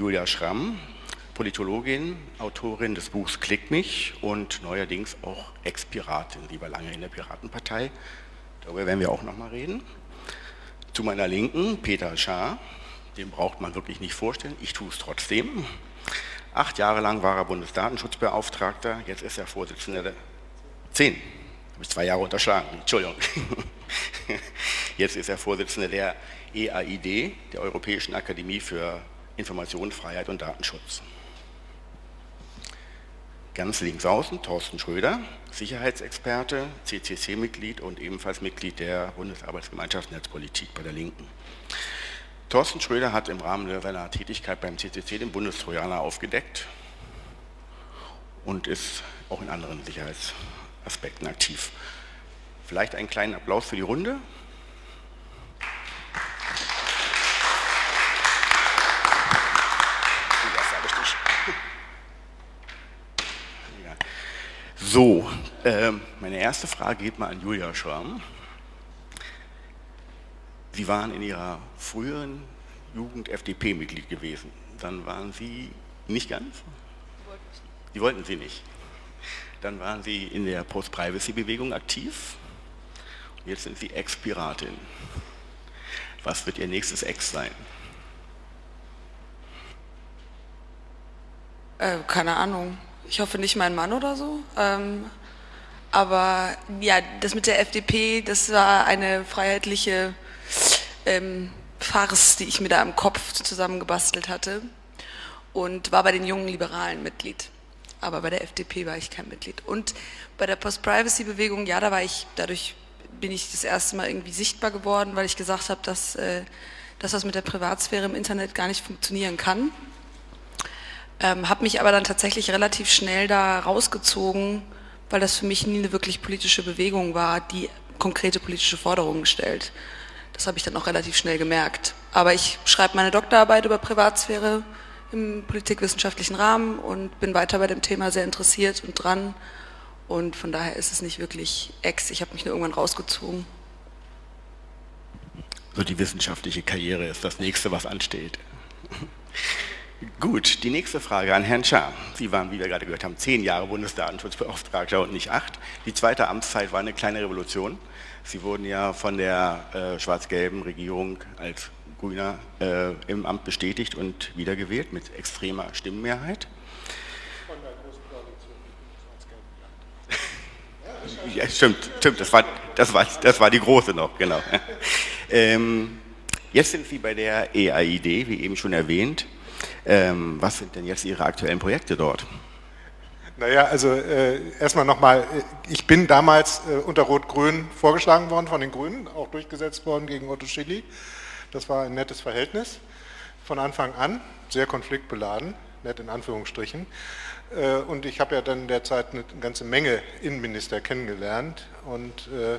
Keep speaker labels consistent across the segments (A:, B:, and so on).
A: Julia Schramm, Politologin, Autorin des Buchs Klick mich und neuerdings auch Ex-Piratin, lieber lange in der Piratenpartei. Darüber werden wir auch noch mal reden. Zu meiner Linken Peter Schaar, den braucht man wirklich nicht vorstellen, ich tue es trotzdem. Acht Jahre lang war er Bundesdatenschutzbeauftragter, jetzt ist er Vorsitzender der... Zehn, habe ich zwei Jahre unterschlagen, Entschuldigung. Jetzt ist er Vorsitzender der EAID, der Europäischen Akademie für Informationsfreiheit und Datenschutz. Ganz links außen Thorsten Schröder, Sicherheitsexperte, CCC-Mitglied und ebenfalls Mitglied der Bundesarbeitsgemeinschaft Netzpolitik bei der Linken. Thorsten Schröder hat im Rahmen seiner Tätigkeit beim CCC den Bundestrojaner aufgedeckt und ist auch in anderen Sicherheitsaspekten aktiv. Vielleicht einen kleinen Applaus für die Runde. So, äh, meine erste Frage geht mal an Julia Schramm. Sie waren in Ihrer früheren Jugend FDP-Mitglied gewesen. Dann waren Sie nicht ganz? Die wollten Sie nicht. Dann waren Sie in der Post-Privacy-Bewegung aktiv. Jetzt sind Sie Ex-Piratin. Was wird Ihr nächstes Ex sein?
B: Äh, keine Ahnung ich hoffe nicht mein Mann oder so. Ähm, aber ja, das mit der FDP, das war eine freiheitliche ähm, Farce, die ich mir da im Kopf zusammengebastelt hatte und war bei den jungen Liberalen Mitglied. Aber bei der FDP war ich kein Mitglied. Und bei der Post-Privacy-Bewegung, ja, da war ich, dadurch bin ich das erste Mal irgendwie sichtbar geworden, weil ich gesagt habe, dass, äh, das mit der Privatsphäre im Internet gar nicht funktionieren kann. Ähm, habe mich aber dann tatsächlich relativ schnell da rausgezogen, weil das für mich nie eine wirklich politische Bewegung war, die konkrete politische Forderungen stellt. Das habe ich dann auch relativ schnell gemerkt. Aber ich schreibe meine Doktorarbeit über Privatsphäre im politikwissenschaftlichen Rahmen und bin weiter bei dem Thema sehr interessiert und dran. Und von daher ist es nicht wirklich ex. Ich habe mich nur irgendwann rausgezogen.
A: So die wissenschaftliche Karriere ist das nächste, was ansteht. Gut, die nächste Frage an Herrn Schaar. Sie waren, wie wir gerade gehört haben, zehn Jahre Bundesdatenschutzbeauftragter und nicht acht. Die zweite Amtszeit war eine kleine Revolution. Sie wurden ja von der äh, schwarz-gelben Regierung als Grüner äh, im Amt bestätigt und wiedergewählt mit extremer Stimmenmehrheit. Von der großen Koalition Ja, stimmt, stimmt, das war, das, war, das war die große noch, genau. Ähm, jetzt sind Sie bei der EAID, wie eben schon erwähnt. Ähm, was sind denn jetzt Ihre aktuellen Projekte dort?
C: Naja, also äh, erstmal nochmal, äh, ich bin damals äh, unter Rot-Grün vorgeschlagen worden von den Grünen, auch durchgesetzt worden gegen Otto Schilly. Das war ein nettes Verhältnis von Anfang an, sehr konfliktbeladen, nett in Anführungsstrichen. Äh, und ich habe ja dann derzeit eine ganze Menge Innenminister kennengelernt und äh,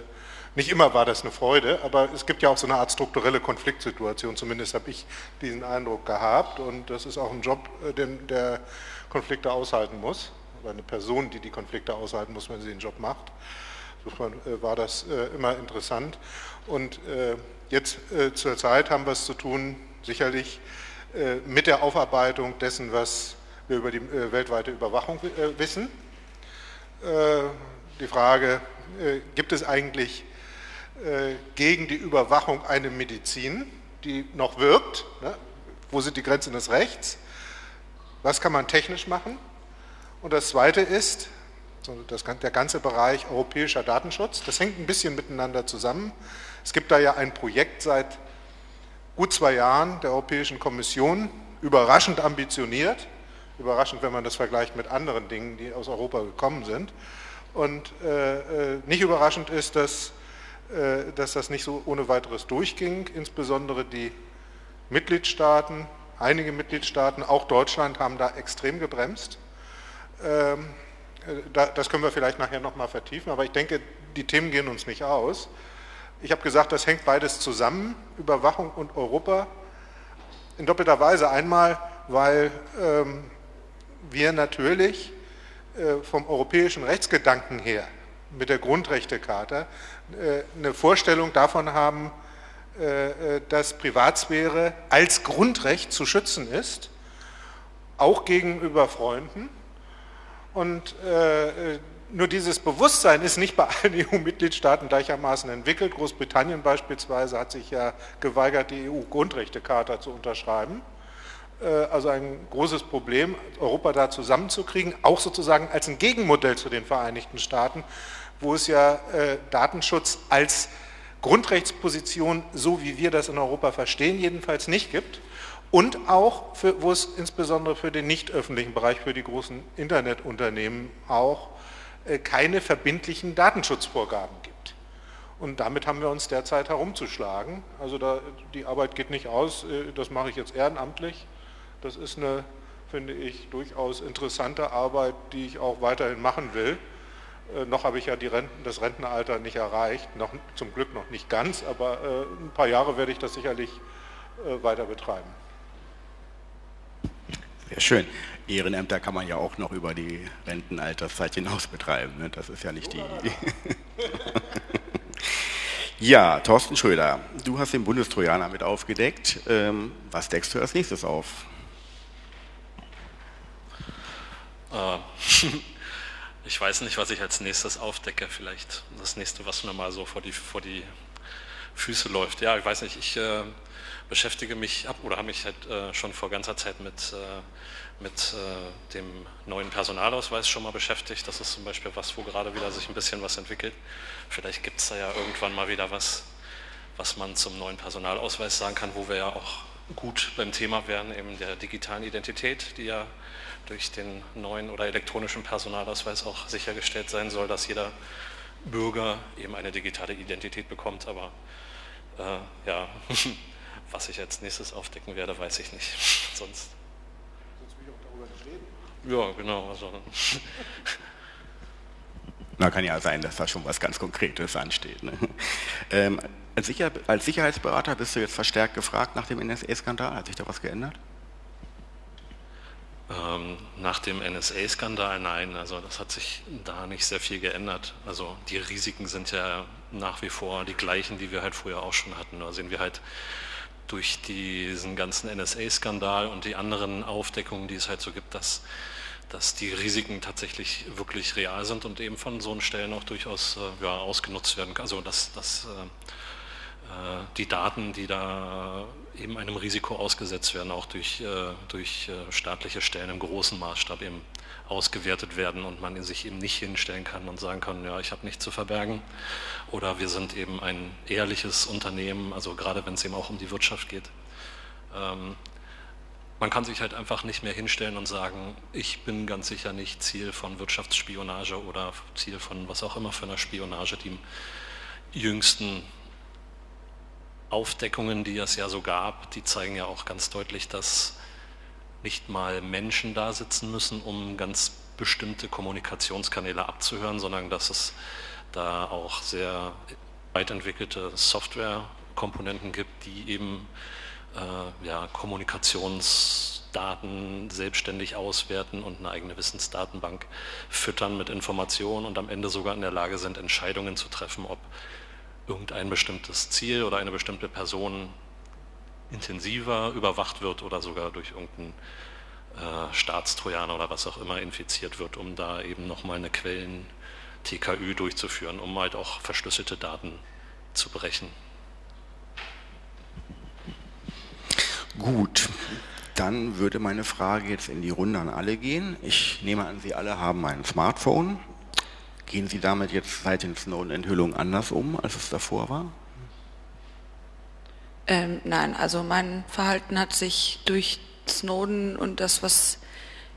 C: nicht immer war das eine Freude, aber es gibt ja auch so eine Art strukturelle Konfliktsituation, zumindest habe ich diesen Eindruck gehabt und das ist auch ein Job, äh, den der Konflikte aushalten muss, oder eine Person, die die Konflikte aushalten muss, wenn sie den Job macht. Insofern äh, war das äh, immer interessant und jetzt zur Zeit haben wir es zu tun, sicherlich mit der Aufarbeitung dessen, was wir über die weltweite Überwachung wissen. Die Frage, gibt es eigentlich gegen die Überwachung eine Medizin, die noch wirkt. Ne? Wo sind die Grenzen des Rechts? Was kann man technisch machen? Und das Zweite ist, das, der ganze Bereich europäischer Datenschutz, das hängt ein bisschen miteinander zusammen. Es gibt da ja ein Projekt seit gut zwei Jahren der Europäischen Kommission, überraschend ambitioniert, überraschend, wenn man das vergleicht mit anderen Dingen, die aus Europa gekommen sind. Und äh, äh nicht überraschend ist, dass äh, dass das nicht so ohne weiteres durchging. Insbesondere die Mitgliedstaaten, einige Mitgliedstaaten, auch Deutschland, haben da extrem gebremst. Ähm, äh, das können wir vielleicht nachher nochmal vertiefen, aber ich denke, die Themen gehen uns nicht aus. Ich habe gesagt, das hängt beides zusammen, Überwachung und Europa, in doppelter Weise. Einmal, weil ähm, wir natürlich äh, vom europäischen Rechtsgedanken her mit der Grundrechtecharta äh, eine Vorstellung davon haben, äh, äh, dass Privatsphäre als Grundrecht zu schützen ist auch gegenüber Freunden. Und nur dieses Bewusstsein ist nicht bei allen EU-Mitgliedstaaten gleichermaßen entwickelt. Großbritannien beispielsweise hat sich ja geweigert, die EU-Grundrechtecharta zu unterschreiben. Also ein großes Problem, Europa da zusammenzukriegen, auch sozusagen als ein Gegenmodell zu den Vereinigten Staaten, wo es ja äh, Datenschutz als Grundrechtsposition, so wie wir das in Europa verstehen, jedenfalls nicht gibt. Und auch, für, wo es insbesondere für den nicht öffentlichen Bereich, für die großen Internetunternehmen auch äh, keine verbindlichen Datenschutzvorgaben gibt. Und damit haben wir uns derzeit herumzuschlagen. Also da, die Arbeit geht nicht aus, das mache ich jetzt ehrenamtlich. Das ist eine, finde ich, durchaus interessante Arbeit, die ich auch weiterhin machen will. Äh, noch habe ich ja Renten, das Rentenalter nicht erreicht, noch, zum Glück noch nicht ganz, aber äh, ein paar Jahre werde ich das sicherlich äh, weiter betreiben.
A: Sehr schön. Ehrenämter kann man ja auch noch über die Rentenalterszeit hinaus betreiben. Ne? Das ist ja nicht die. ja, Thorsten Schröder, du hast den Bundestrojaner mit aufgedeckt. Ähm, was deckst du als nächstes auf?
D: Ich weiß nicht, was ich als nächstes aufdecke. Vielleicht das nächste, was mir mal so vor die, vor die Füße läuft. Ja, ich weiß nicht, ich äh, beschäftige mich ab oder habe mich halt äh, schon vor ganzer Zeit mit, äh, mit äh, dem neuen Personalausweis schon mal beschäftigt. Das ist zum Beispiel was, wo gerade wieder sich ein bisschen was entwickelt. Vielleicht gibt es da ja irgendwann mal wieder was, was man zum neuen Personalausweis sagen kann, wo wir ja auch gut beim Thema wären, eben der digitalen Identität, die ja durch den neuen oder elektronischen Personalausweis auch sichergestellt sein soll, dass jeder Bürger eben eine digitale Identität bekommt. Aber äh, ja, was ich als nächstes aufdecken werde, weiß ich nicht. Sonst. Sonst will ich auch darüber nicht reden. Ja, genau. Also.
A: Na, kann ja sein, dass da schon was ganz Konkretes ansteht. Ne? Ähm, als, Sicher als Sicherheitsberater bist du jetzt verstärkt gefragt nach dem NSA-Skandal. Hat sich da was geändert?
D: Ähm, nach dem NSA-Skandal nein, also das hat sich da nicht sehr viel geändert. Also die Risiken sind ja nach wie vor die gleichen, die wir halt früher auch schon hatten. Da sehen wir halt durch diesen ganzen NSA-Skandal und die anderen Aufdeckungen, die es halt so gibt, dass, dass die Risiken tatsächlich wirklich real sind und eben von so Stellen auch durchaus äh, ja, ausgenutzt werden. Also dass, dass äh, äh, die Daten, die da eben einem Risiko ausgesetzt werden, auch durch, äh, durch äh, staatliche Stellen im großen Maßstab eben ausgewertet werden und man sich eben nicht hinstellen kann und sagen kann, ja, ich habe nichts zu verbergen. Oder wir sind eben ein ehrliches Unternehmen, also gerade wenn es eben auch um die Wirtschaft geht. Ähm, man kann sich halt einfach nicht mehr hinstellen und sagen, ich bin ganz sicher nicht Ziel von Wirtschaftsspionage oder Ziel von was auch immer für einer Spionage, die im jüngsten Aufdeckungen, die es ja so gab, die zeigen ja auch ganz deutlich, dass nicht mal Menschen da sitzen müssen, um ganz bestimmte Kommunikationskanäle abzuhören, sondern dass es da auch sehr weit entwickelte Softwarekomponenten gibt, die eben äh, ja, Kommunikationsdaten selbstständig auswerten und eine eigene Wissensdatenbank füttern mit Informationen und am Ende sogar in der Lage sind, Entscheidungen zu treffen, ob irgendein bestimmtes Ziel oder eine bestimmte Person intensiver überwacht wird oder sogar durch irgendeinen äh, Staatstrojaner oder was auch immer infiziert wird, um da eben nochmal eine Quellen-TKÜ durchzuführen, um halt auch verschlüsselte Daten zu brechen.
A: Gut, dann würde meine Frage jetzt in die Runde an alle gehen. Ich nehme an, Sie alle haben ein Smartphone. Gehen Sie damit jetzt seit den Snowden-Enthüllungen anders um, als es davor war?
B: Ähm, nein, also mein Verhalten hat sich durch Snowden und das, was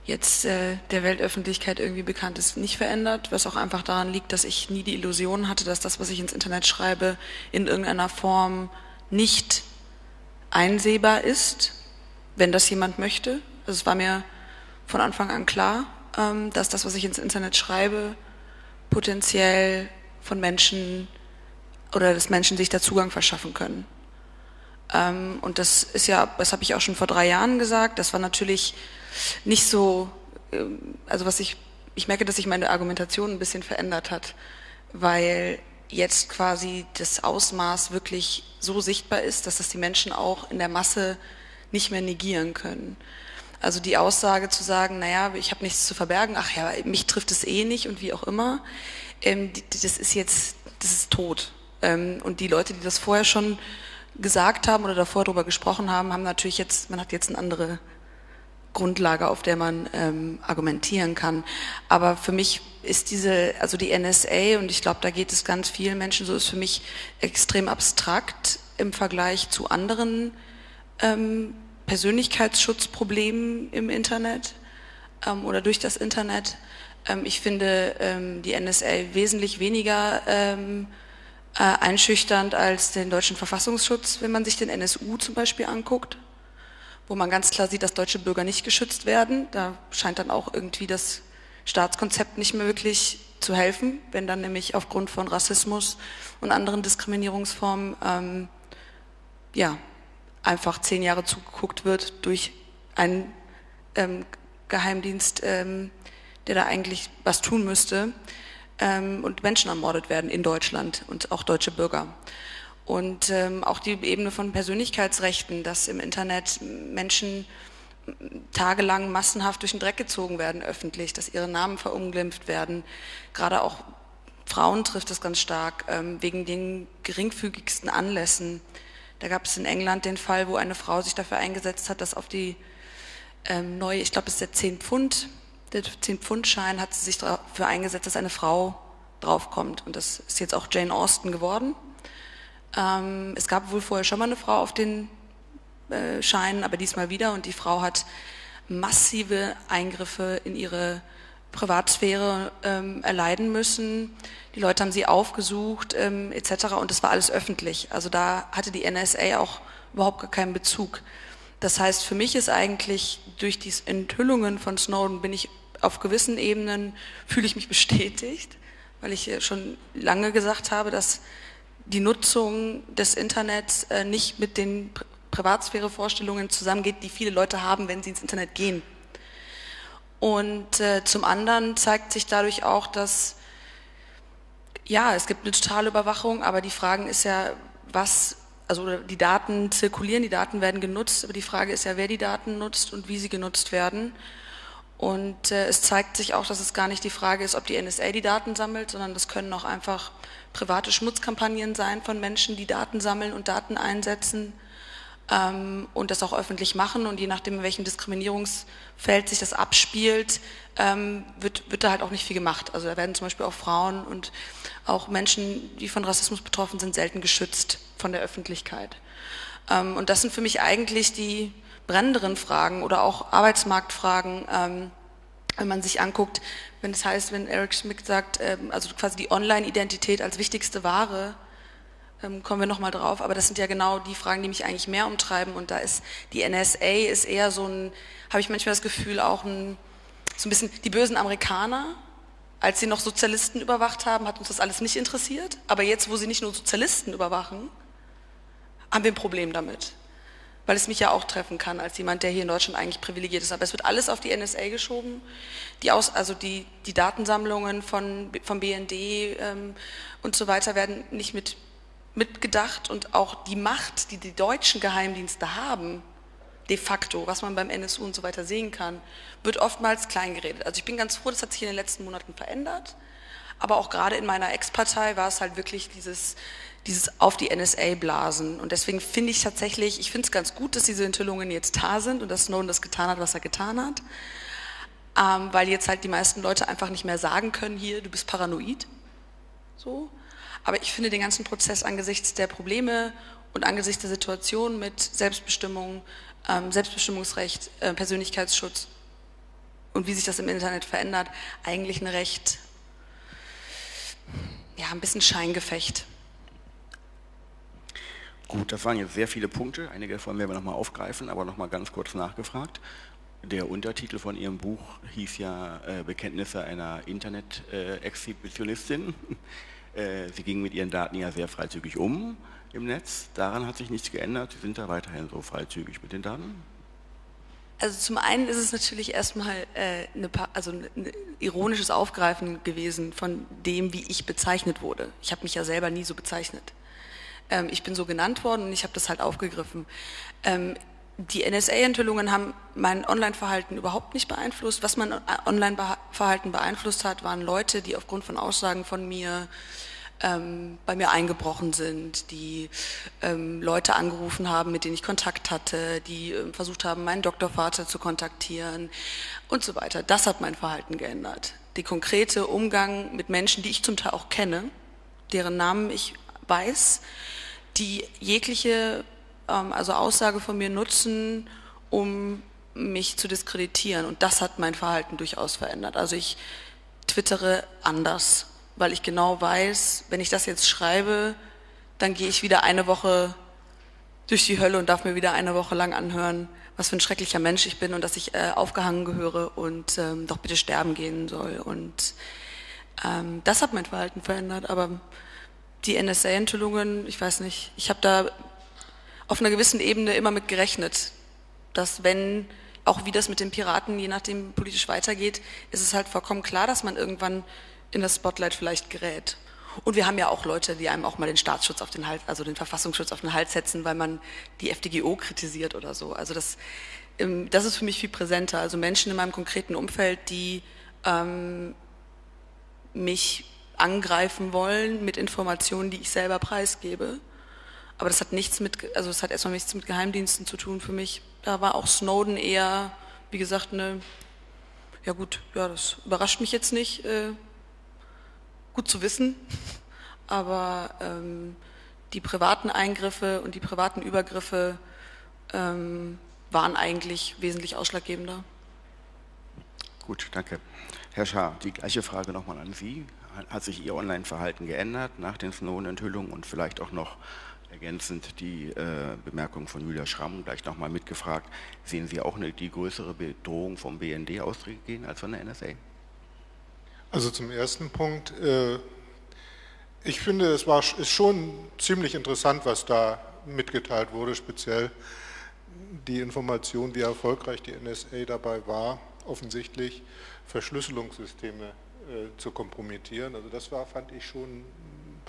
B: jetzt äh, der Weltöffentlichkeit irgendwie bekannt ist, nicht verändert, was auch einfach daran liegt, dass ich nie die Illusion hatte, dass das, was ich ins Internet schreibe, in irgendeiner Form nicht einsehbar ist, wenn das jemand möchte. Also es war mir von Anfang an klar, ähm, dass das, was ich ins Internet schreibe, potenziell von Menschen oder dass Menschen sich da Zugang verschaffen können. Ähm, und das ist ja, das habe ich auch schon vor drei Jahren gesagt, das war natürlich nicht so, ähm, also was ich, ich merke, dass sich meine Argumentation ein bisschen verändert hat, weil jetzt quasi das Ausmaß wirklich so sichtbar ist, dass das die Menschen auch in der Masse nicht mehr negieren können. Also die Aussage zu sagen, naja, ich habe nichts zu verbergen, ach ja, mich trifft es eh nicht und wie auch immer, ähm, das ist jetzt, das ist tot. Ähm, und die Leute, die das vorher schon gesagt haben oder davor darüber gesprochen haben, haben natürlich jetzt, man hat jetzt eine andere Grundlage, auf der man ähm, argumentieren kann. Aber für mich ist diese, also die NSA, und ich glaube, da geht es ganz vielen Menschen so, ist für mich extrem abstrakt im Vergleich zu anderen ähm, Persönlichkeitsschutzproblemen im Internet ähm, oder durch das Internet. Ähm, ich finde ähm, die NSA wesentlich weniger ähm, äh, einschüchternd als den deutschen Verfassungsschutz, wenn man sich den NSU zum Beispiel anguckt, wo man ganz klar sieht, dass deutsche Bürger nicht geschützt werden. Da scheint dann auch irgendwie das Staatskonzept nicht mehr wirklich zu helfen, wenn dann nämlich aufgrund von Rassismus und anderen Diskriminierungsformen ähm, ja, einfach zehn Jahre zugeguckt wird durch einen ähm, Geheimdienst, ähm, der da eigentlich was tun müsste ähm, und Menschen ermordet werden in Deutschland und auch deutsche Bürger. Und ähm, auch die Ebene von Persönlichkeitsrechten, dass im Internet Menschen tagelang massenhaft durch den Dreck gezogen werden öffentlich, dass ihre Namen verunglimpft werden. Gerade auch Frauen trifft es ganz stark, ähm, wegen den geringfügigsten Anlässen. Da gab es in England den Fall, wo eine Frau sich dafür eingesetzt hat, dass auf die ähm, neue, ich glaube, es ist der 10 Pfund, der 10-Pfund-Schein hat sie sich dafür eingesetzt, dass eine Frau draufkommt. Und das ist jetzt auch Jane Austen geworden. Ähm, es gab wohl vorher schon mal eine Frau auf den äh, Scheinen, aber diesmal wieder. Und die Frau hat massive Eingriffe in ihre Privatsphäre ähm, erleiden müssen. Die Leute haben sie aufgesucht ähm, etc. Und das war alles öffentlich. Also da hatte die NSA auch überhaupt gar keinen Bezug. Das heißt, für mich ist eigentlich durch die Enthüllungen von Snowden bin ich auf gewissen Ebenen fühle ich mich bestätigt, weil ich schon lange gesagt habe, dass die Nutzung des Internets äh, nicht mit den Privatsphärevorstellungen zusammengeht, die viele Leute haben, wenn sie ins Internet gehen. Und äh, zum anderen zeigt sich dadurch auch, dass ja, es gibt eine totale Überwachung, aber die Frage ist ja, was, also die Daten zirkulieren, die Daten werden genutzt, aber die Frage ist ja, wer die Daten nutzt und wie sie genutzt werden. Und äh, es zeigt sich auch, dass es gar nicht die Frage ist, ob die NSA die Daten sammelt, sondern das können auch einfach private Schmutzkampagnen sein von Menschen, die Daten sammeln und Daten einsetzen ähm, und das auch öffentlich machen. Und je nachdem, in welchem Diskriminierungsfeld sich das abspielt, ähm, wird, wird da halt auch nicht viel gemacht. Also da werden zum Beispiel auch Frauen und auch Menschen, die von Rassismus betroffen sind, selten geschützt von der Öffentlichkeit. Ähm, und das sind für mich eigentlich die brennenderen Fragen oder auch Arbeitsmarktfragen, ähm, wenn man sich anguckt, wenn es heißt, wenn Eric Schmidt sagt, ähm, also quasi die Online-Identität als wichtigste Ware, kommen wir nochmal drauf, aber das sind ja genau die Fragen, die mich eigentlich mehr umtreiben und da ist die NSA ist eher so ein, habe ich manchmal das Gefühl, auch ein, so ein bisschen die bösen Amerikaner, als sie noch Sozialisten überwacht haben, hat uns das alles nicht interessiert, aber jetzt, wo sie nicht nur Sozialisten überwachen, haben wir ein Problem damit weil es mich ja auch treffen kann als jemand, der hier in Deutschland eigentlich privilegiert ist. Aber es wird alles auf die NSA geschoben. Die Aus, also die, die Datensammlungen von, vom BND ähm, und so weiter werden nicht mit, mitgedacht und auch die Macht, die die deutschen Geheimdienste haben, de facto, was man beim NSU und so weiter sehen kann, wird oftmals kleingeredet. Also ich bin ganz froh, das hat sich in den letzten Monaten verändert. Aber auch gerade in meiner Ex-Partei war es halt wirklich dieses dieses auf die NSA blasen. Und deswegen finde ich tatsächlich, ich finde es ganz gut, dass diese Enthüllungen jetzt da sind und dass Snowden das getan hat, was er getan hat. Ähm, weil jetzt halt die meisten Leute einfach nicht mehr sagen können, hier, du bist paranoid. So. Aber ich finde den ganzen Prozess angesichts der Probleme und angesichts der Situation mit Selbstbestimmung, ähm, Selbstbestimmungsrecht, äh, Persönlichkeitsschutz und wie sich das im Internet verändert, eigentlich eine recht, ja, ein bisschen Scheingefecht.
A: Gut, das waren jetzt sehr viele Punkte. Einige davon werden wir nochmal aufgreifen, aber nochmal ganz kurz nachgefragt. Der Untertitel von Ihrem Buch hieß ja äh, Bekenntnisse einer Internet-Exhibitionistin. Äh, Sie gingen mit Ihren Daten ja sehr freizügig um im Netz. Daran hat sich nichts geändert. Sie sind da weiterhin so freizügig mit den Daten?
B: Also zum einen ist es natürlich erstmal äh, eine, also ein ironisches Aufgreifen gewesen von dem, wie ich bezeichnet wurde. Ich habe mich ja selber nie so bezeichnet. Ähm, ich bin so genannt worden und ich habe das halt aufgegriffen. Ähm, die NSA-Enthüllungen haben mein Online-Verhalten überhaupt nicht beeinflusst. Was mein Online-Verhalten beeinflusst hat, waren Leute, die aufgrund von Aussagen von mir ähm, bei mir eingebrochen sind, die ähm, Leute angerufen haben, mit denen ich Kontakt hatte, die ähm, versucht haben, meinen Doktorvater zu kontaktieren und so weiter. Das hat mein Verhalten geändert. Der konkrete Umgang mit Menschen, die ich zum Teil auch kenne, deren Namen ich weiß, die jegliche also Aussage von mir nutzen, um mich zu diskreditieren. Und das hat mein Verhalten durchaus verändert. Also ich twittere anders weil ich genau weiß, wenn ich das jetzt schreibe, dann gehe ich wieder eine Woche durch die Hölle und darf mir wieder eine Woche lang anhören, was für ein schrecklicher Mensch ich bin und dass ich äh, aufgehangen gehöre und ähm, doch bitte sterben gehen soll. Und ähm, das hat mein Verhalten verändert. Aber die NSA-Enthüllungen, ich weiß nicht, ich habe da auf einer gewissen Ebene immer mit gerechnet, dass wenn, auch wie das mit den Piraten, je nachdem politisch weitergeht, ist es halt vollkommen klar, dass man irgendwann in das Spotlight vielleicht gerät. Und wir haben ja auch Leute, die einem auch mal den Staatsschutz auf den Hals, also den Verfassungsschutz auf den Hals setzen, weil man die FDGO kritisiert oder so. Also das, ähm, das ist für mich viel präsenter. Also Menschen in meinem konkreten Umfeld, die ähm, mich angreifen wollen mit Informationen, die ich selber preisgebe. Aber das hat nichts mit, also das hat erstmal nichts mit Geheimdiensten zu tun für mich. Da war auch Snowden eher, wie gesagt, eine, ja gut, ja, das überrascht mich jetzt nicht. Äh, gut zu wissen, aber ähm, die privaten Eingriffe und die privaten Übergriffe ähm, waren eigentlich wesentlich ausschlaggebender.
A: Gut, danke. Herr Schaar, die gleiche Frage nochmal an Sie. Hat sich Ihr Online-Verhalten geändert nach den Snowden-Enthüllungen und vielleicht auch noch ergänzend die äh, Bemerkung von Julia Schramm gleich nochmal mitgefragt. Sehen Sie auch eine, die größere Bedrohung vom BND ausgehen als von der NSA?
C: Also zum ersten Punkt, äh, ich finde, es war, ist schon ziemlich interessant, was da mitgeteilt wurde, speziell die Information, wie erfolgreich die NSA dabei war, offensichtlich Verschlüsselungssysteme äh, zu kompromittieren. Also das war, fand ich schon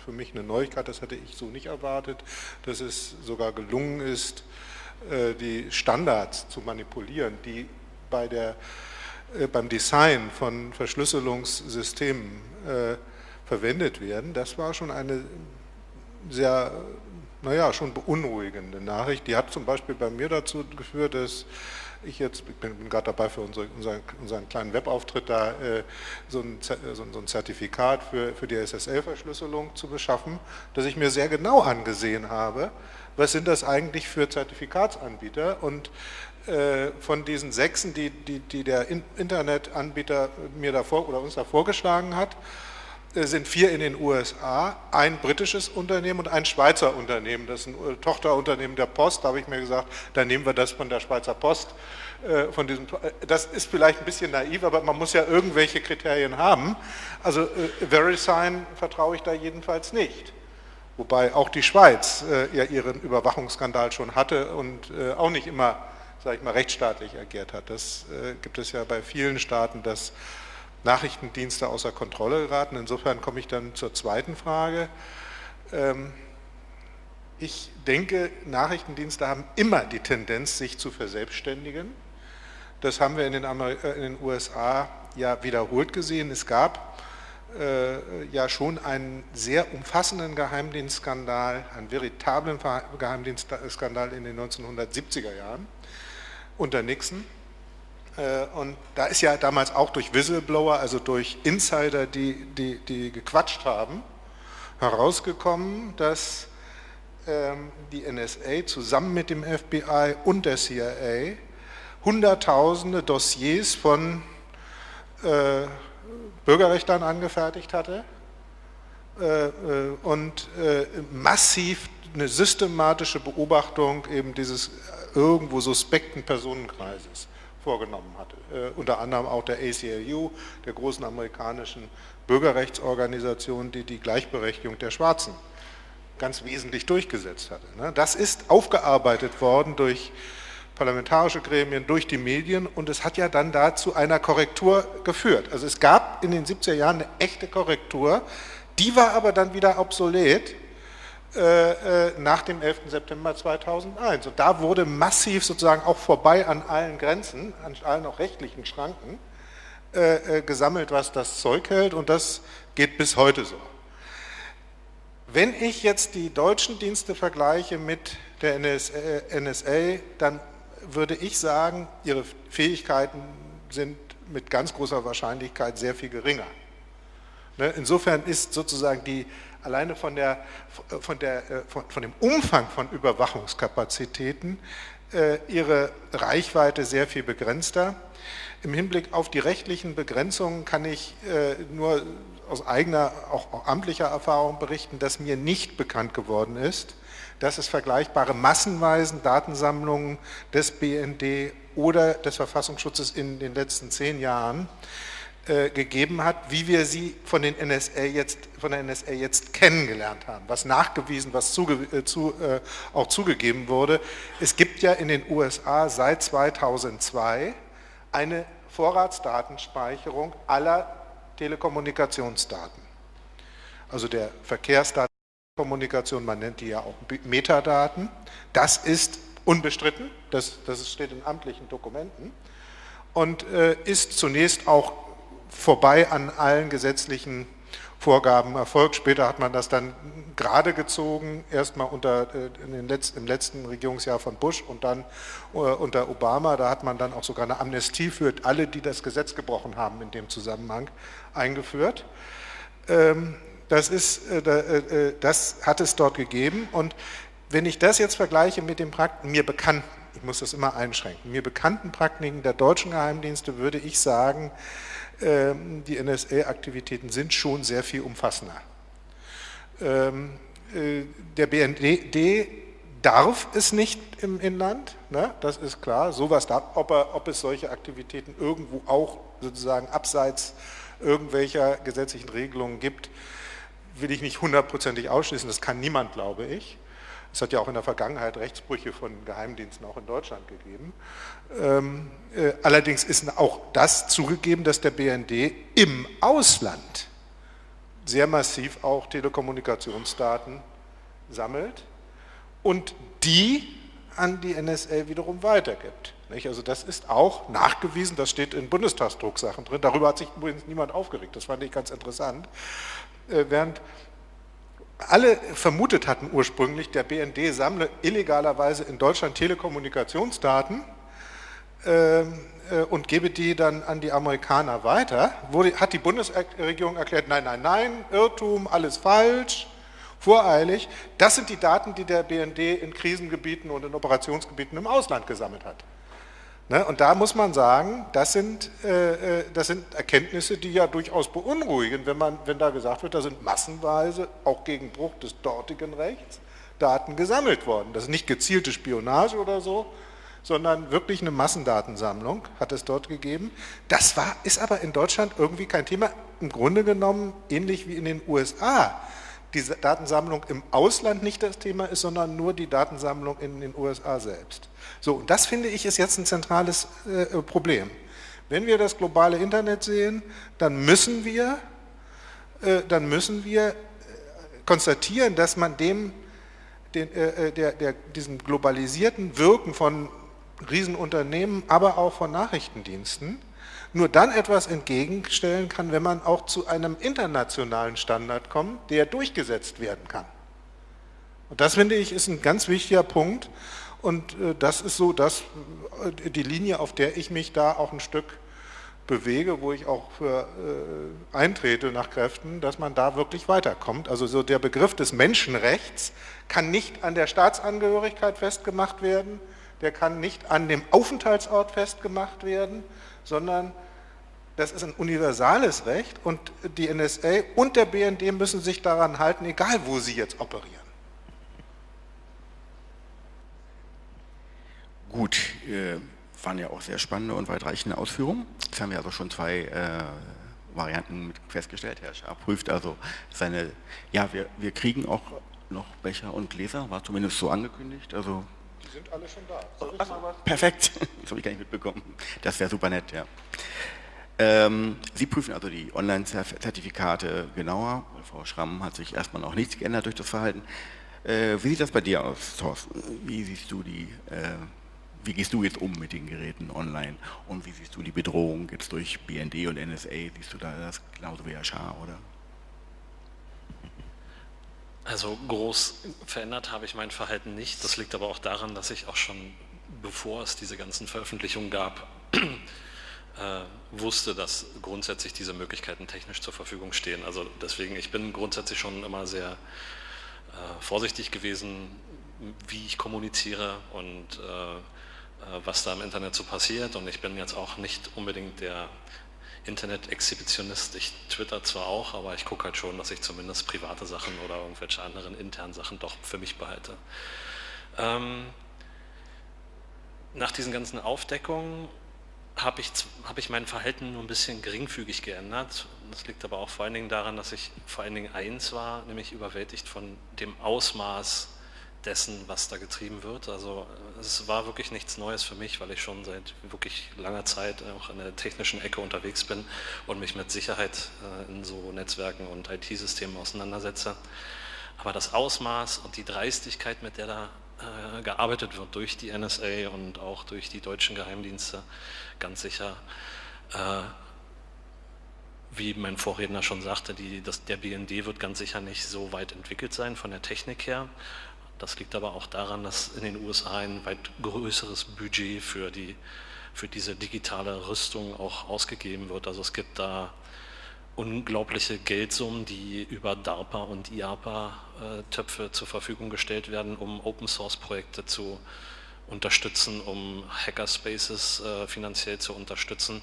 C: für mich eine Neuigkeit, das hätte ich so nicht erwartet, dass es sogar gelungen ist, äh, die Standards zu manipulieren, die bei der äh, beim Design von Verschlüsselungssystemen äh, verwendet werden, das war schon eine sehr, naja, schon beunruhigende Nachricht. Die hat zum Beispiel bei mir dazu geführt, dass ich jetzt, ich bin, gerade dabei für unsere, unseren, unseren, kleinen Webauftritt da äh, so, ein, so, ein, Zertifikat für, für die SSL-Verschlüsselung zu beschaffen, dass ich mir sehr genau angesehen habe, was sind das eigentlich für Zertifikatsanbieter? Und äh, von diesen sechsen, die, die, die der Internetanbieter mir davor oder uns da vorgeschlagen hat, sind vier in den USA, ein britisches Unternehmen und ein Schweizer Unternehmen. Das ist ein äh, Tochterunternehmen der Post. Da habe ich mir gesagt, dann nehmen wir das von der Schweizer Post. Von diesem, das ist vielleicht ein bisschen naiv, aber man muss ja irgendwelche Kriterien haben. Also VeriSign vertraue ich da jedenfalls nicht. Wobei auch die Schweiz ja ihren Überwachungsskandal schon hatte und auch nicht immer sage ich mal, rechtsstaatlich agiert hat. Das äh, gibt es ja bei vielen Staaten, dass Nachrichtendienste außer Kontrolle geraten. Insofern komme ich dann zur zweiten Frage. Ähm, ich denke, Nachrichtendienste haben immer die Tendenz, sich zu verselbstständigen. Das haben wir in den, äh, in den USA ja wiederholt gesehen. Es gab äh, ja schon einen sehr umfassenden Geheimdienstskandal, einen veritablen Geheimdienstskandal in den 1970er Jahren unter Nixon. Äh, und da ist ja damals auch durch Whistleblower, also durch Insider, die, die, die gequatscht haben, herausgekommen, dass ähm, die NSA zusammen mit dem FBI und der CIA hunderttausende Dossiers von äh, Bürgerrechtlern angefertigt hatte äh, und massiv eine systematische Beobachtung eben dieses irgendwo suspekten Personenkreises vorgenommen hatte. Äh, unter anderem auch der ACLU, der großen amerikanischen Bürgerrechtsorganisation, die die Gleichberechtigung der Schwarzen ganz wesentlich durchgesetzt hatte. Ne? Das ist aufgearbeitet worden durch parlamentarische Gremien, durch die Medien und es hat ja dann dazu einer Korrektur geführt. Also es gab in den 70er Jahren eine echte Korrektur, die war aber dann wieder obsolet, nach dem 11. September 2001. Und da wurde massiv sozusagen auch vorbei an allen Grenzen, an allen auch rechtlichen Schranken, äh, gesammelt, was das Zeug hält und das geht bis heute so. Wenn ich jetzt die deutschen Dienste vergleiche mit der NSA, dann würde ich sagen, ihre Fähigkeiten sind mit ganz großer Wahrscheinlichkeit sehr viel geringer. Ne, insofern ist sozusagen die alleine von, der, von, der, äh, von, von dem Umfang von Überwachungskapazitäten äh, ihre Reichweite sehr viel begrenzter. Im Hinblick auf die rechtlichen Begrenzungen kann ich äh, nur aus eigener, auch amtlicher Erfahrung berichten, dass mir nicht bekannt geworden ist, dass es vergleichbare massenweisen Datensammlungen des BND oder des Verfassungsschutzes in den letzten zehn Jahren äh, gegeben hat, wie wir sie von, den NSA jetzt, von der NSA jetzt kennengelernt haben, was nachgewiesen, was zuge, äh, zu, äh, auch zugegeben wurde. Es gibt ja in den USA seit 2002 eine Vorratsdatenspeicherung aller Telekommunikationsdaten. Also der Verkehrsdatenkommunikation, man nennt die ja auch Metadaten. Das ist unbestritten, das, das steht in amtlichen Dokumenten und äh, ist zunächst auch vorbei an allen gesetzlichen Vorgaben erfolgt. Später hat man das dann gerade gezogen, erstmal unter, äh, im letzten Regierungsjahr von Bush und dann äh, unter Obama. Da hat man dann auch sogar eine Amnestie für alle, die das Gesetz gebrochen haben, in dem Zusammenhang eingeführt. Ähm, das, ist, äh, das hat es dort gegeben und wenn ich das jetzt vergleiche mit den Praktiken, mir bekannten, ich muss das immer einschränken, mir bekannten Praktiken der deutschen Geheimdienste würde ich sagen, die NSA-Aktivitäten sind schon sehr viel umfassender. Ähm, äh, der BND darf es nicht im Inland, ne? das ist klar, sowas darf, ob, er, ob es solche Aktivitäten irgendwo auch sozusagen abseits irgendwelcher gesetzlichen Regelungen gibt, will ich nicht hundertprozentig ausschließen, das kann niemand, glaube ich. Es hat ja auch in der Vergangenheit Rechtsbrüche von Geheimdiensten auch in Deutschland gegeben. Ähm, äh, allerdings ist auch das zugegeben, dass der BND im Ausland sehr massiv auch Telekommunikationsdaten sammelt und die an die NSA wiederum weitergibt. Also das ist auch nachgewiesen, das steht in Bundestagsdrucksachen drin, darüber hat sich übrigens niemand aufgeregt, das fand ich ganz interessant. Äh, während alle vermutet hatten ursprünglich, der BND sammle illegalerweise in Deutschland Telekommunikationsdaten äh, äh, und gebe die dann an die Amerikaner weiter, wurde, hat die Bundesregierung erklärt, nein, nein, nein, Irrtum, alles falsch, voreilig. Das sind die Daten, die der BND in Krisengebieten und in Operationsgebieten im Ausland gesammelt hat. Ne? Und da muss man sagen, das sind, äh, äh, das sind Erkenntnisse, die ja durchaus beunruhigen, wenn, man, wenn da gesagt wird, da sind massenweise, auch gegen Bruch des dortigen Rechts, Daten gesammelt worden. Das ist nicht gezielte Spionage oder so, sondern wirklich eine Massendatensammlung hat es dort gegeben. Das war, ist aber in Deutschland irgendwie kein Thema. Im Grunde genommen ähnlich wie in den USA die Datensammlung im Ausland nicht das Thema ist, sondern nur die Datensammlung in den USA selbst. So, und das finde ich ist jetzt ein zentrales äh, Problem. Wenn wir das globale Internet sehen, dann müssen wir, äh, dann müssen wir äh, konstatieren, dass man dem, den, äh, äh, der, der, diesem globalisierten Wirken von Riesenunternehmen, aber auch von Nachrichtendiensten, nur dann etwas entgegenstellen kann, wenn man auch zu einem internationalen Standard kommt, der durchgesetzt werden kann. Und das finde ich ist ein ganz wichtiger Punkt und äh, das ist so dass äh, die Linie, auf der ich mich da auch ein Stück bewege, wo ich auch für äh, eintrete nach Kräften, dass man da wirklich weiterkommt. Also so der Begriff des Menschenrechts kann nicht an der Staatsangehörigkeit festgemacht werden, der kann nicht an dem Aufenthaltsort festgemacht werden, sondern das ist ein universales Recht und die NSA und der BND müssen sich daran halten, egal wo sie jetzt operieren.
A: Gut, äh, waren ja auch sehr spannende und weitreichende Ausführungen. Jetzt haben wir also schon zwei äh, Varianten festgestellt. Herr Schaar prüft also seine, ja, wir, wir kriegen auch noch Becher und Gläser, war zumindest so angekündigt. Also
C: die sind alle schon da.
A: Ach, perfekt, das habe ich gar nicht mitbekommen. Das wäre super nett, ja. Ähm, Sie prüfen also die Online-Zertifikate genauer. Frau Schramm hat sich erstmal noch nichts geändert durch das Verhalten. Äh, wie sieht das bei dir aus, Thorsten? Wie siehst du die, äh, wie gehst du jetzt um mit den Geräten online und wie siehst du die Bedrohung jetzt durch BND und NSA? Siehst du da das genauso wie Schar, oder?
D: Also groß verändert habe ich mein Verhalten nicht. Das liegt aber auch daran, dass ich auch schon, bevor es diese ganzen Veröffentlichungen gab, wusste, dass grundsätzlich diese Möglichkeiten technisch zur Verfügung stehen. Also deswegen, ich bin grundsätzlich schon immer sehr äh, vorsichtig gewesen, wie ich kommuniziere und äh, äh was da im Internet so passiert. Und ich bin jetzt auch nicht unbedingt der Internet-Exhibitionist. Ich twitter zwar auch, aber ich gucke halt schon, dass ich zumindest private Sachen oder irgendwelche anderen internen Sachen doch für mich behalte. Ähm, nach diesen ganzen Aufdeckungen habe ich, hab ich mein Verhalten nur ein bisschen geringfügig geändert. Das liegt aber auch vor allen Dingen daran, dass ich vor allen Dingen eins war, nämlich überwältigt von dem Ausmaß dessen, was da getrieben wird. Also es war wirklich nichts Neues für mich, weil ich schon seit wirklich langer Zeit auch in der technischen Ecke unterwegs bin und mich mit Sicherheit äh, in so Netzwerken und IT-Systemen auseinandersetze. Aber das Ausmaß und die Dreistigkeit, mit der da äh, gearbeitet wird durch die NSA und auch durch die deutschen Geheimdienste, ganz sicher, äh, wie mein Vorredner schon sagte, die, das, der BND wird ganz sicher nicht so weit entwickelt sein von der Technik her. Das liegt aber auch daran, dass in den USA ein weit größeres Budget für, die, für diese digitale Rüstung auch ausgegeben wird. Also es gibt da unglaubliche Geldsummen, die über DARPA und IAPA-Töpfe zur Verfügung gestellt werden, um Open-Source-Projekte zu unterstützen, um Hackerspaces äh, finanziell zu unterstützen.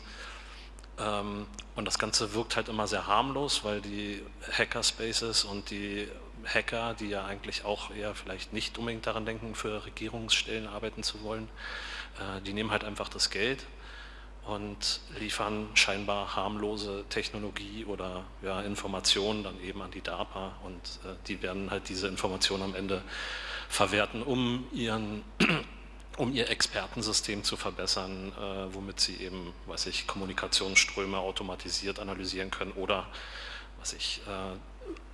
D: Ähm, und das Ganze wirkt halt immer sehr harmlos, weil die Hackerspaces und die Hacker, die ja eigentlich auch eher vielleicht nicht unbedingt daran denken, für Regierungsstellen arbeiten zu wollen, äh, die nehmen halt einfach das Geld und liefern scheinbar harmlose Technologie oder ja, Informationen dann eben an die DARPA und äh, die werden halt diese Informationen am Ende verwerten, um ihren um ihr Expertensystem zu verbessern, äh, womit sie eben, weiß ich, Kommunikationsströme automatisiert analysieren können oder was ich, äh,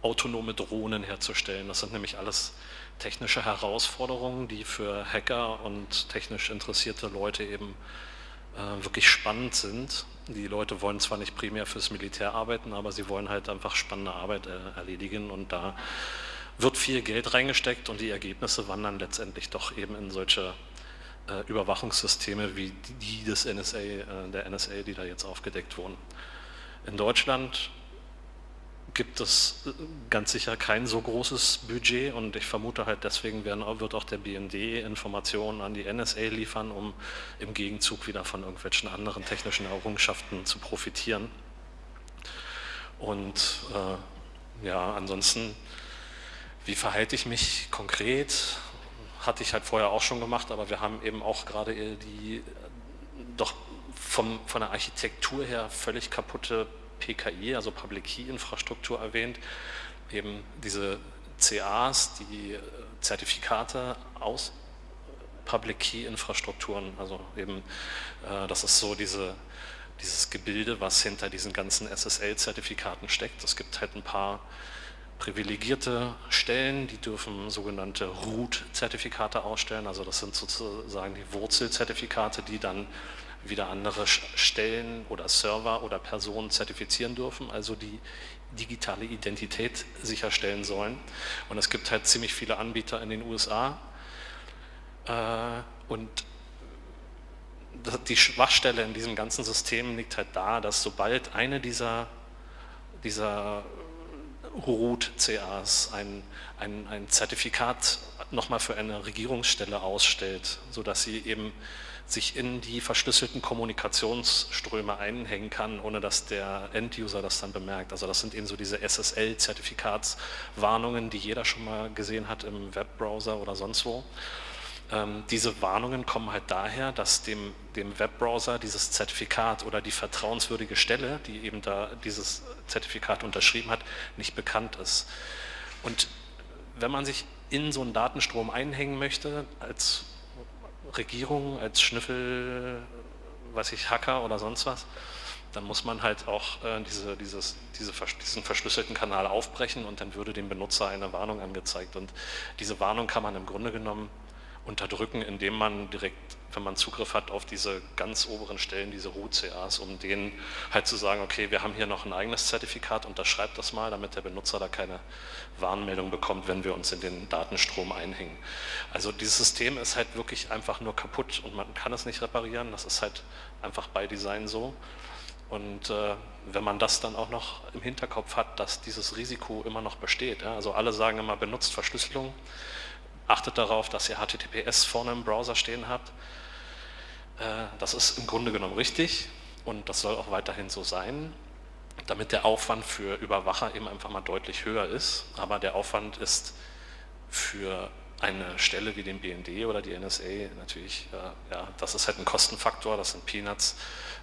D: autonome Drohnen herzustellen. Das sind nämlich alles technische Herausforderungen, die für Hacker und technisch interessierte Leute eben äh, wirklich spannend sind. Die Leute wollen zwar nicht primär fürs Militär arbeiten, aber sie wollen halt einfach spannende Arbeit äh, erledigen und da wird viel Geld reingesteckt und die Ergebnisse wandern letztendlich doch eben in solche äh, Überwachungssysteme wie die des NSA, äh, der NSA, die da jetzt aufgedeckt wurden. In Deutschland gibt es äh, ganz sicher kein so großes Budget und ich vermute halt deswegen werden, wird auch der BND Informationen an die NSA liefern, um im Gegenzug wieder von irgendwelchen anderen technischen Errungenschaften zu profitieren. Und äh, ja, ansonsten, wie verhalte ich mich konkret? hatte ich halt vorher auch schon gemacht, aber wir haben eben auch gerade die doch vom, von der Architektur her völlig kaputte PKI, also Public Key Infrastruktur erwähnt, eben diese CAs, die Zertifikate aus Public Key Infrastrukturen, also eben äh, das ist so diese, dieses Gebilde, was hinter diesen ganzen SSL-Zertifikaten steckt. Es gibt halt ein paar privilegierte Stellen, die dürfen sogenannte Root-Zertifikate ausstellen, also das sind sozusagen die Wurzelzertifikate, die dann wieder andere Stellen oder Server oder Personen zertifizieren dürfen, also die digitale Identität sicherstellen sollen. Und es gibt halt ziemlich viele Anbieter in den USA äh, und die Schwachstelle in diesem ganzen System liegt halt da, dass sobald eine dieser, dieser Root-CAs ein, ein, ein Zertifikat nochmal für eine Regierungsstelle ausstellt, sodass sie eben sich in die verschlüsselten Kommunikationsströme einhängen kann, ohne dass der End-User das dann bemerkt. Also das sind eben so diese SSL-Zertifikatswarnungen, die jeder schon mal gesehen hat im Webbrowser oder sonst wo. Ähm, diese Warnungen kommen halt daher, dass dem, dem Webbrowser dieses Zertifikat oder die vertrauenswürdige Stelle, die eben da dieses Zertifikat unterschrieben hat, nicht bekannt ist. Und wenn man sich in so einen Datenstrom einhängen möchte, als Regierung, als Schnüffel, weiß ich, Hacker oder sonst was, dann muss man halt auch äh, diese, dieses, diese, diesen verschlüsselten Kanal aufbrechen und dann würde dem Benutzer eine Warnung angezeigt. Und diese Warnung kann man im Grunde genommen unterdrücken, indem man direkt, wenn man Zugriff hat auf diese ganz oberen Stellen, diese Root-CAs, um denen halt zu sagen, okay, wir haben hier noch ein eigenes Zertifikat, unterschreibt das mal, damit der Benutzer da keine Warnmeldung bekommt, wenn wir uns in den Datenstrom einhängen. Also dieses System ist halt wirklich einfach nur kaputt und man kann es nicht reparieren, das ist halt einfach bei Design so. Und äh, wenn man das dann auch noch im Hinterkopf hat, dass dieses Risiko immer noch besteht, ja, also alle sagen immer, benutzt Verschlüsselung, achtet darauf, dass ihr HTTPS vorne im Browser stehen habt. Äh, das ist im Grunde genommen richtig und das soll auch weiterhin so sein, damit der Aufwand für Überwacher eben einfach mal deutlich höher ist. Aber der Aufwand ist für eine Stelle wie den BND oder die NSA natürlich, äh, ja, das ist halt ein Kostenfaktor, das sind Peanuts,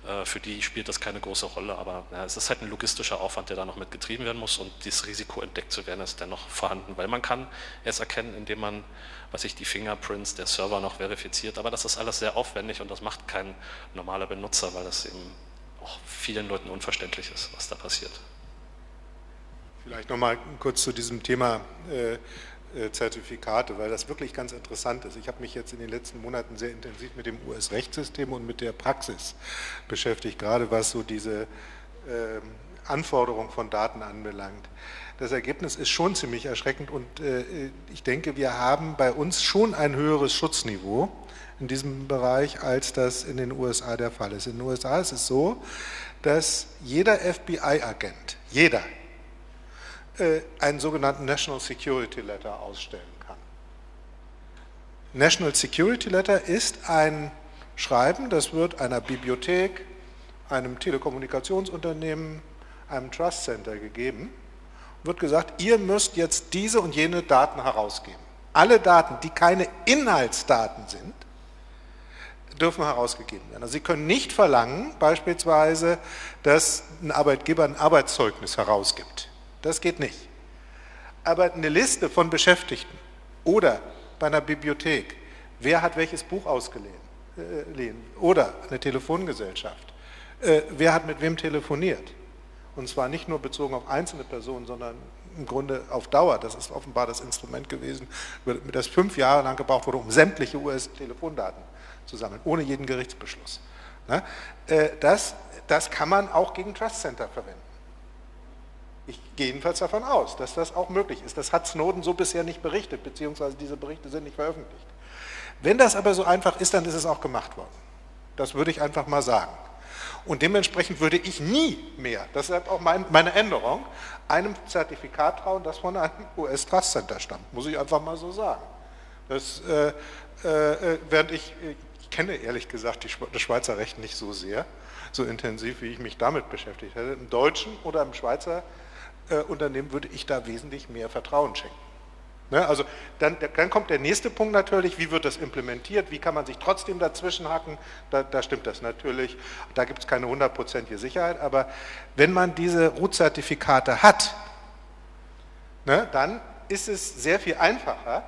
D: äh, für die spielt das keine große Rolle, aber ja, es ist halt ein logistischer Aufwand, der da noch mit getrieben werden muss und dieses Risiko entdeckt zu werden ist dennoch vorhanden, weil man kann es erkennen, indem man, was ich die Fingerprints der Server noch verifiziert, aber das ist alles sehr aufwendig und das macht kein normaler Benutzer, weil das eben auch vielen Leuten unverständlich ist, was da passiert.
C: Vielleicht nochmal kurz zu diesem Thema äh, Zertifikate, weil das wirklich ganz interessant ist. Ich habe mich jetzt in den letzten Monaten sehr intensiv mit dem US-Rechtssystem und mit der Praxis beschäftigt, gerade was so diese äh, Anforderung von Daten anbelangt. Das Ergebnis ist schon ziemlich erschreckend und äh, ich denke, wir haben bei uns schon ein höheres Schutzniveau in diesem Bereich, als das in den USA der Fall ist. In den USA ist es so, dass jeder FBI-Agent, jeder, äh, einen sogenannten National Security Letter ausstellen kann. National Security Letter ist ein Schreiben, das wird einer Bibliothek, einem Telekommunikationsunternehmen, einem Trust Center gegeben, wird gesagt, ihr müsst jetzt diese und jene Daten herausgeben. Alle Daten, die keine Inhaltsdaten sind, dürfen herausgegeben werden. Also Sie können nicht verlangen, beispielsweise, dass ein Arbeitgeber ein Arbeitszeugnis herausgibt. Das geht nicht. Aber eine Liste von Beschäftigten oder bei einer Bibliothek, wer hat welches Buch ausgeliehen äh, oder eine Telefongesellschaft, äh, wer hat mit wem telefoniert. Und zwar nicht nur bezogen auf einzelne Personen, sondern im Grunde auf Dauer. Das ist offenbar das Instrument gewesen, das fünf Jahre lang gebraucht wurde, um sämtliche US-Telefondaten zu sammeln, ohne jeden Gerichtsbeschluss. Ne? Äh, das, das kann man auch gegen Trust Center verwenden. Ich gehe jedenfalls davon aus, dass das auch möglich ist. Das hat Snowden so bisher nicht berichtet, beziehungsweise diese Berichte sind nicht veröffentlicht. Wenn das aber so einfach ist, dann ist es auch gemacht worden. Das würde ich einfach mal sagen. Und dementsprechend würde ich nie mehr, ist auch mein, meine Änderung, einem Zertifikat trauen, das von einem US-Trust Center stammt. Muss ich einfach mal so sagen. Das, äh, äh, während ich, ich kenne ehrlich gesagt die, das Schweizer Recht nicht so sehr, so intensiv, wie ich mich damit beschäftigt hätte. Im Deutschen oder im Schweizer äh, Unternehmen würde ich da wesentlich mehr Vertrauen schenken. Ne, also dann, dann, kommt der nächste Punkt natürlich, wie wird das implementiert, wie kann man sich trotzdem dazwischen hacken, da, da stimmt das natürlich, da gibt es keine hundertprozentige Sicherheit, aber wenn man diese Root-Zertifikate hat, ne, dann ist es sehr viel einfacher,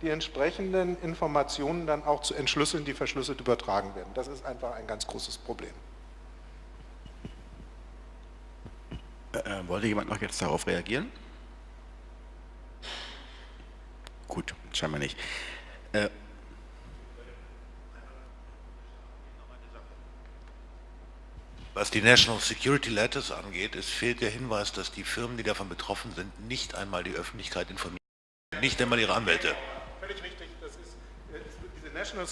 C: die entsprechenden Informationen dann auch zu entschlüsseln, die verschlüsselt übertragen werden. Das ist einfach ein ganz großes Problem.
A: Äh, wollte jemand noch jetzt darauf reagieren? Gut, scheinbar nicht. Äh,
E: Was die National Security Letters angeht, es fehlt der Hinweis, dass die Firmen, die davon betroffen sind, nicht einmal die Öffentlichkeit informieren, nicht einmal ihre Anwälte.
C: National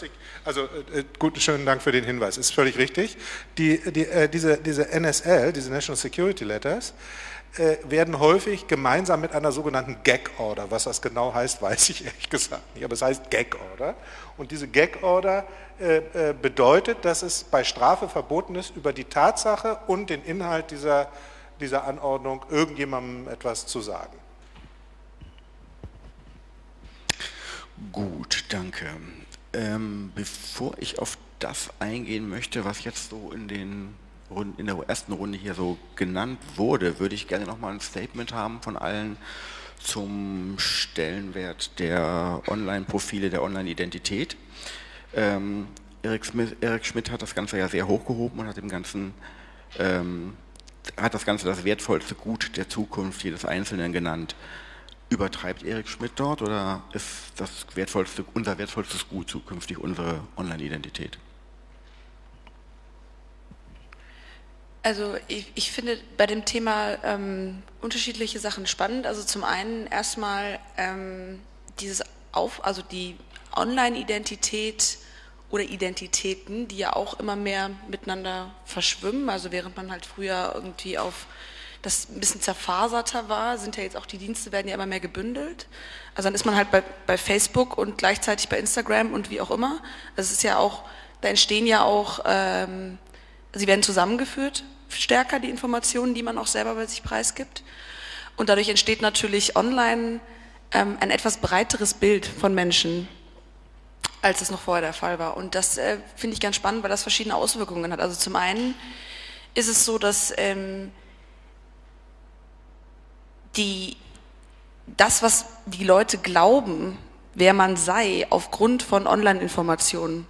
C: also äh, gut, schönen Dank für den Hinweis, ist völlig richtig. Die, die, äh, diese, diese NSL, diese National Security Letters, äh, werden häufig gemeinsam mit einer sogenannten Gag-Order, was das genau heißt, weiß ich ehrlich gesagt nicht, aber es heißt Gag-Order. Und diese Gag-Order äh, äh, bedeutet, dass es bei Strafe verboten ist, über die Tatsache und den Inhalt dieser, dieser Anordnung irgendjemandem etwas zu sagen.
A: Gut, danke. Ähm, bevor ich auf das eingehen möchte, was jetzt so in, den Runden, in der ersten Runde hier so genannt wurde, würde ich gerne nochmal ein Statement haben von allen zum Stellenwert der Online-Profile, der Online-Identität. Ähm, Erik, Erik, Schmidt hat das Ganze ja sehr hochgehoben und hat dem Ganzen ähm, hat das Ganze das wertvollste Gut der Zukunft jedes Einzelnen genannt. Übertreibt Erik Schmidt dort oder ist das wertvollste, unser wertvollstes Gut zukünftig unsere Online-Identität?
B: Also ich, ich, finde bei dem Thema ähm, unterschiedliche Sachen spannend. Also zum einen erstmal ähm, dieses Auf, also die Online-Identität oder Identitäten, die ja auch immer mehr miteinander verschwimmen. Also während man halt früher irgendwie auf das ein bisschen zerfaserter war, sind ja jetzt auch die Dienste werden ja immer mehr gebündelt. Also dann ist man halt bei, bei Facebook und gleichzeitig bei Instagram und wie auch immer. Das ist ja auch, da entstehen ja auch, ähm, sie werden zusammengeführt, stärker die Informationen, die man auch selber bei sich preisgibt. Und dadurch entsteht natürlich online ähm, ein etwas breiteres Bild von Menschen, als es noch vorher der Fall war. Und das äh, finde ich ganz spannend, weil das verschiedene Auswirkungen hat. Also zum einen ist es so, dass ähm, die, das, was die Leute glauben, wer man sei, aufgrund von Online-Informationen,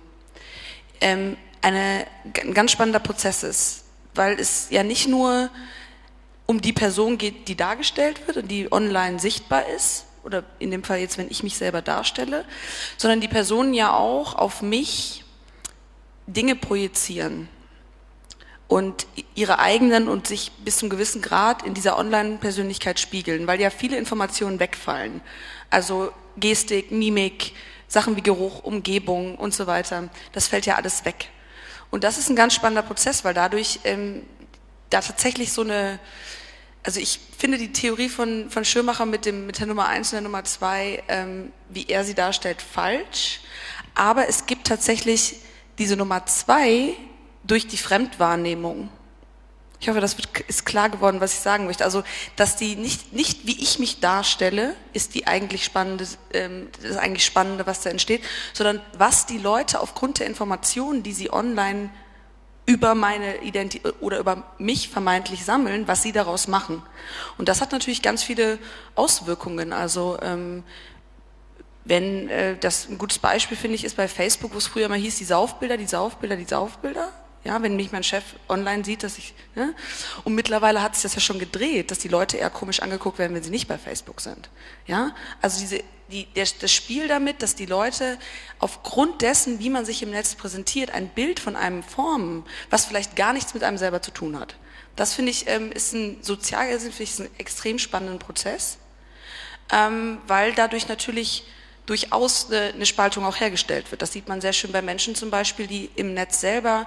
B: ähm, eine, ein ganz spannender Prozess ist, weil es ja nicht nur um die Person geht, die dargestellt wird und die online sichtbar ist, oder in dem Fall jetzt, wenn ich mich selber darstelle, sondern die Personen ja auch auf mich Dinge projizieren und ihre eigenen und sich bis zum gewissen Grad in dieser Online-Persönlichkeit spiegeln, weil ja viele Informationen wegfallen. Also Gestik, Mimik, Sachen wie Geruch, Umgebung und so weiter, das fällt ja alles weg. Und das ist ein ganz spannender Prozess, weil dadurch ähm, da tatsächlich so eine also ich finde die Theorie von, von Schirmacher mit, dem, mit der Nummer 1 und der Nummer 2, ähm, wie er sie darstellt, falsch. Aber es gibt tatsächlich diese Nummer 2 durch die Fremdwahrnehmung. Ich hoffe, das ist klar geworden, was ich sagen möchte. Also, dass die nicht, nicht wie ich mich darstelle, ist die eigentlich spannende, ähm, das eigentlich Spannende, was da entsteht, sondern was die Leute aufgrund der Informationen, die sie online über meine Identität oder über mich vermeintlich sammeln, was sie daraus machen. Und das hat natürlich ganz viele Auswirkungen. Also ähm, wenn äh, das ein gutes Beispiel finde ich ist bei Facebook, wo es früher mal hieß, die Saufbilder, die Saufbilder, die Saufbilder. Ja, wenn mich mein Chef online sieht, dass ich, ne? und mittlerweile hat sich das ja schon gedreht, dass die Leute eher komisch angeguckt werden, wenn sie nicht bei Facebook sind. Ja, also diese, die, der, das Spiel damit, dass die Leute aufgrund dessen, wie man sich im Netz präsentiert, ein Bild von einem formen, was vielleicht gar nichts mit einem selber zu tun hat. Das finde ich, ähm, ist ein sozial, also finde ich, ein extrem spannenden Prozess, ähm, weil dadurch natürlich durchaus eine Spaltung auch hergestellt wird. Das sieht man sehr schön bei Menschen zum Beispiel, die im Netz selber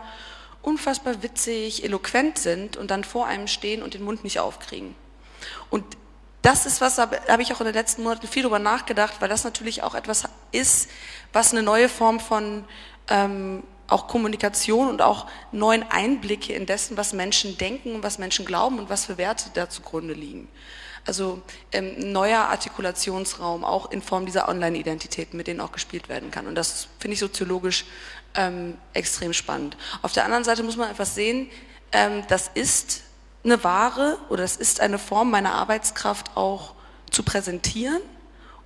B: unfassbar witzig, eloquent sind und dann vor einem stehen und den Mund nicht aufkriegen. Und das ist was, da habe ich auch in den letzten Monaten viel drüber nachgedacht, weil das natürlich auch etwas ist, was eine neue Form von ähm, auch Kommunikation und auch neuen Einblicke in dessen, was Menschen denken und was Menschen glauben und was für Werte da zugrunde liegen. Also ähm, neuer Artikulationsraum, auch in Form dieser Online-Identitäten, mit denen auch gespielt werden kann. Und das finde ich soziologisch ähm, extrem spannend. Auf der anderen Seite muss man etwas sehen, ähm, das ist eine Ware oder das ist eine Form meiner Arbeitskraft auch zu präsentieren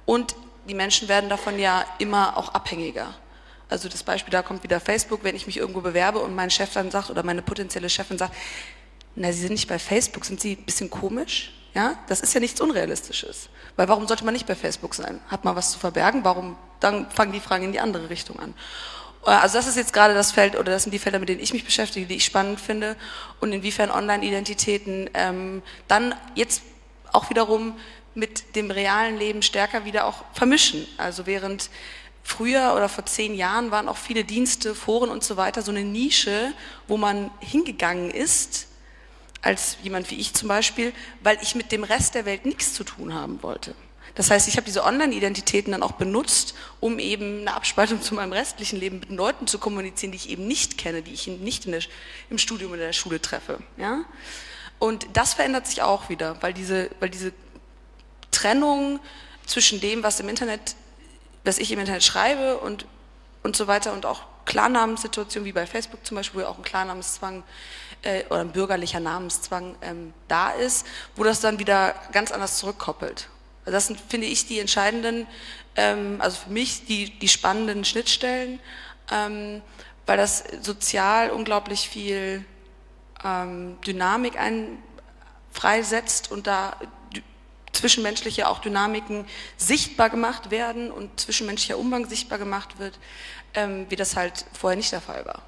B: und die Menschen werden davon ja immer auch abhängiger. Also das Beispiel, da kommt wieder Facebook, wenn ich mich irgendwo bewerbe und mein Chef dann sagt oder meine potenzielle Chefin sagt, na, Sie sind nicht bei Facebook, sind Sie ein bisschen komisch? Ja, das ist ja nichts Unrealistisches. Weil warum sollte man nicht bei Facebook sein? Hat man was zu verbergen? Warum? Dann fangen die Fragen in die andere Richtung an. Äh, also das ist jetzt gerade das Feld oder das sind die Felder, mit denen ich mich beschäftige, die ich spannend finde und inwiefern Online-Identitäten ähm, dann jetzt auch wiederum mit dem realen Leben stärker wieder auch vermischen. Also während früher oder vor zehn Jahren waren auch viele Dienste, Foren und so weiter so eine Nische, wo man hingegangen ist, als jemand wie ich zum Beispiel, weil ich mit dem Rest der Welt nichts zu tun haben wollte. Das heißt, ich habe diese Online-Identitäten dann auch benutzt, um eben eine Abspaltung zu meinem restlichen Leben mit Leuten zu kommunizieren, die ich eben nicht kenne, die ich nicht der, im Studium oder in der Schule treffe. Ja? Und das verändert sich auch wieder, weil diese, weil diese Trennung zwischen dem, was im Internet, was ich im Internet schreibe und, und so weiter und auch Klarnamenssituationen wie bei Facebook zum Beispiel, wo ja auch ein Klarnamenszwang äh, oder ein bürgerlicher Namenszwang ähm, da ist, wo das dann wieder ganz anders zurückkoppelt. Also das sind, finde ich, die entscheidenden, ähm, also für mich die, die spannenden Schnittstellen, ähm, weil das sozial unglaublich viel ähm, Dynamik ein, freisetzt und da zwischenmenschliche auch Dynamiken sichtbar gemacht werden und zwischenmenschlicher Umgang sichtbar gemacht wird, ähm, wie das halt vorher nicht der Fall war.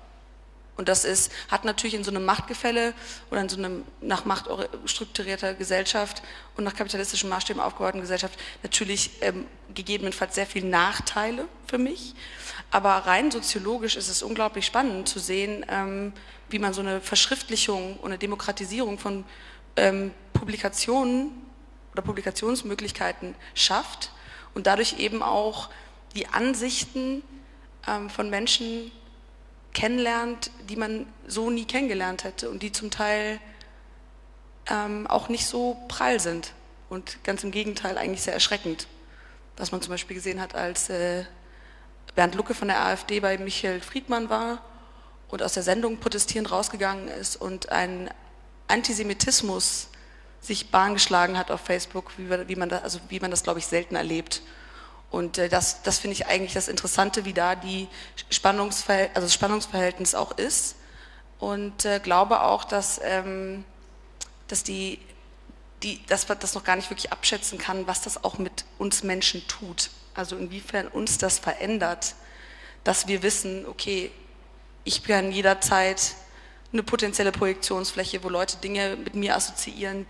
B: Und das ist, hat natürlich in so einem Machtgefälle oder in so einem nach Macht strukturierter Gesellschaft und nach kapitalistischen Maßstäben aufgebauten Gesellschaft natürlich ähm, gegebenenfalls sehr viele Nachteile für mich. Aber rein soziologisch ist es unglaublich spannend zu sehen, ähm, wie man so eine Verschriftlichung und eine Demokratisierung von ähm, Publikationen oder Publikationsmöglichkeiten schafft und dadurch eben auch die Ansichten ähm, von Menschen kennenlernt, die man so nie kennengelernt hätte und die zum Teil ähm, auch nicht so prall sind und ganz im Gegenteil eigentlich sehr erschreckend. Was man zum Beispiel gesehen hat, als äh, Bernd Lucke von der AfD bei Michael Friedmann war und aus der Sendung protestierend rausgegangen ist und ein Antisemitismus sich Bahn geschlagen hat auf Facebook, wie, wie man, das, also wie man das, glaube ich, selten erlebt. Und äh, das, das finde ich eigentlich das Interessante, wie da die Spannungsverhält also das Spannungsverhältnis auch ist. Und äh, glaube auch, dass, ähm, dass, die, die, dass man das noch gar nicht wirklich abschätzen kann, was das auch mit uns Menschen tut. Also inwiefern uns das verändert, dass wir wissen, okay, ich kann jederzeit eine potenzielle Projektionsfläche, wo Leute Dinge mit mir assoziieren,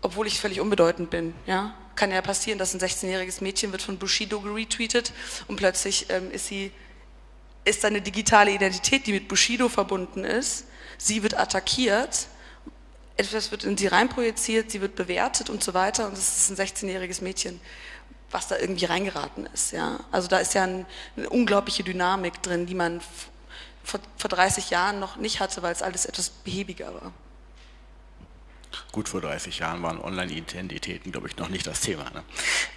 B: obwohl ich völlig unbedeutend bin. Ja? Kann ja passieren, dass ein 16-jähriges Mädchen wird von Bushido geretweetet und plötzlich ähm, ist sie ist eine digitale Identität, die mit Bushido verbunden ist. Sie wird attackiert, etwas wird in sie reinprojiziert, sie wird bewertet und so weiter und es ist ein 16-jähriges Mädchen, was da irgendwie reingeraten ist. Ja? Also da ist ja ein, eine unglaubliche Dynamik drin, die man vor, vor 30 Jahren noch nicht hatte, weil es alles etwas behäbiger war.
A: Gut vor 30 Jahren waren Online-Identitäten, glaube ich, noch nicht das Thema. Ne?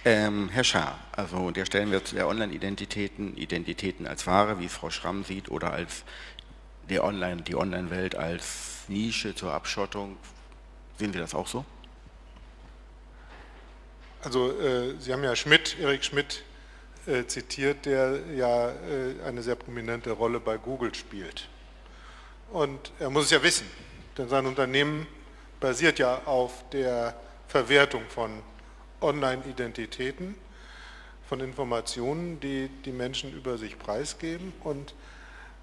A: Ähm, Herr Schaar, also der stellen wir zu der Online-Identitäten, Identitäten als Ware, wie es Frau Schramm sieht, oder als der Online, die Online-Welt als Nische zur Abschottung. Sehen Sie das auch so?
C: Also äh, Sie haben ja Schmidt, Erik Schmidt äh, zitiert, der ja äh, eine sehr prominente Rolle bei Google spielt. Und er muss es ja wissen, denn sein Unternehmen basiert ja auf der Verwertung von Online-Identitäten, von Informationen, die die Menschen über sich preisgeben und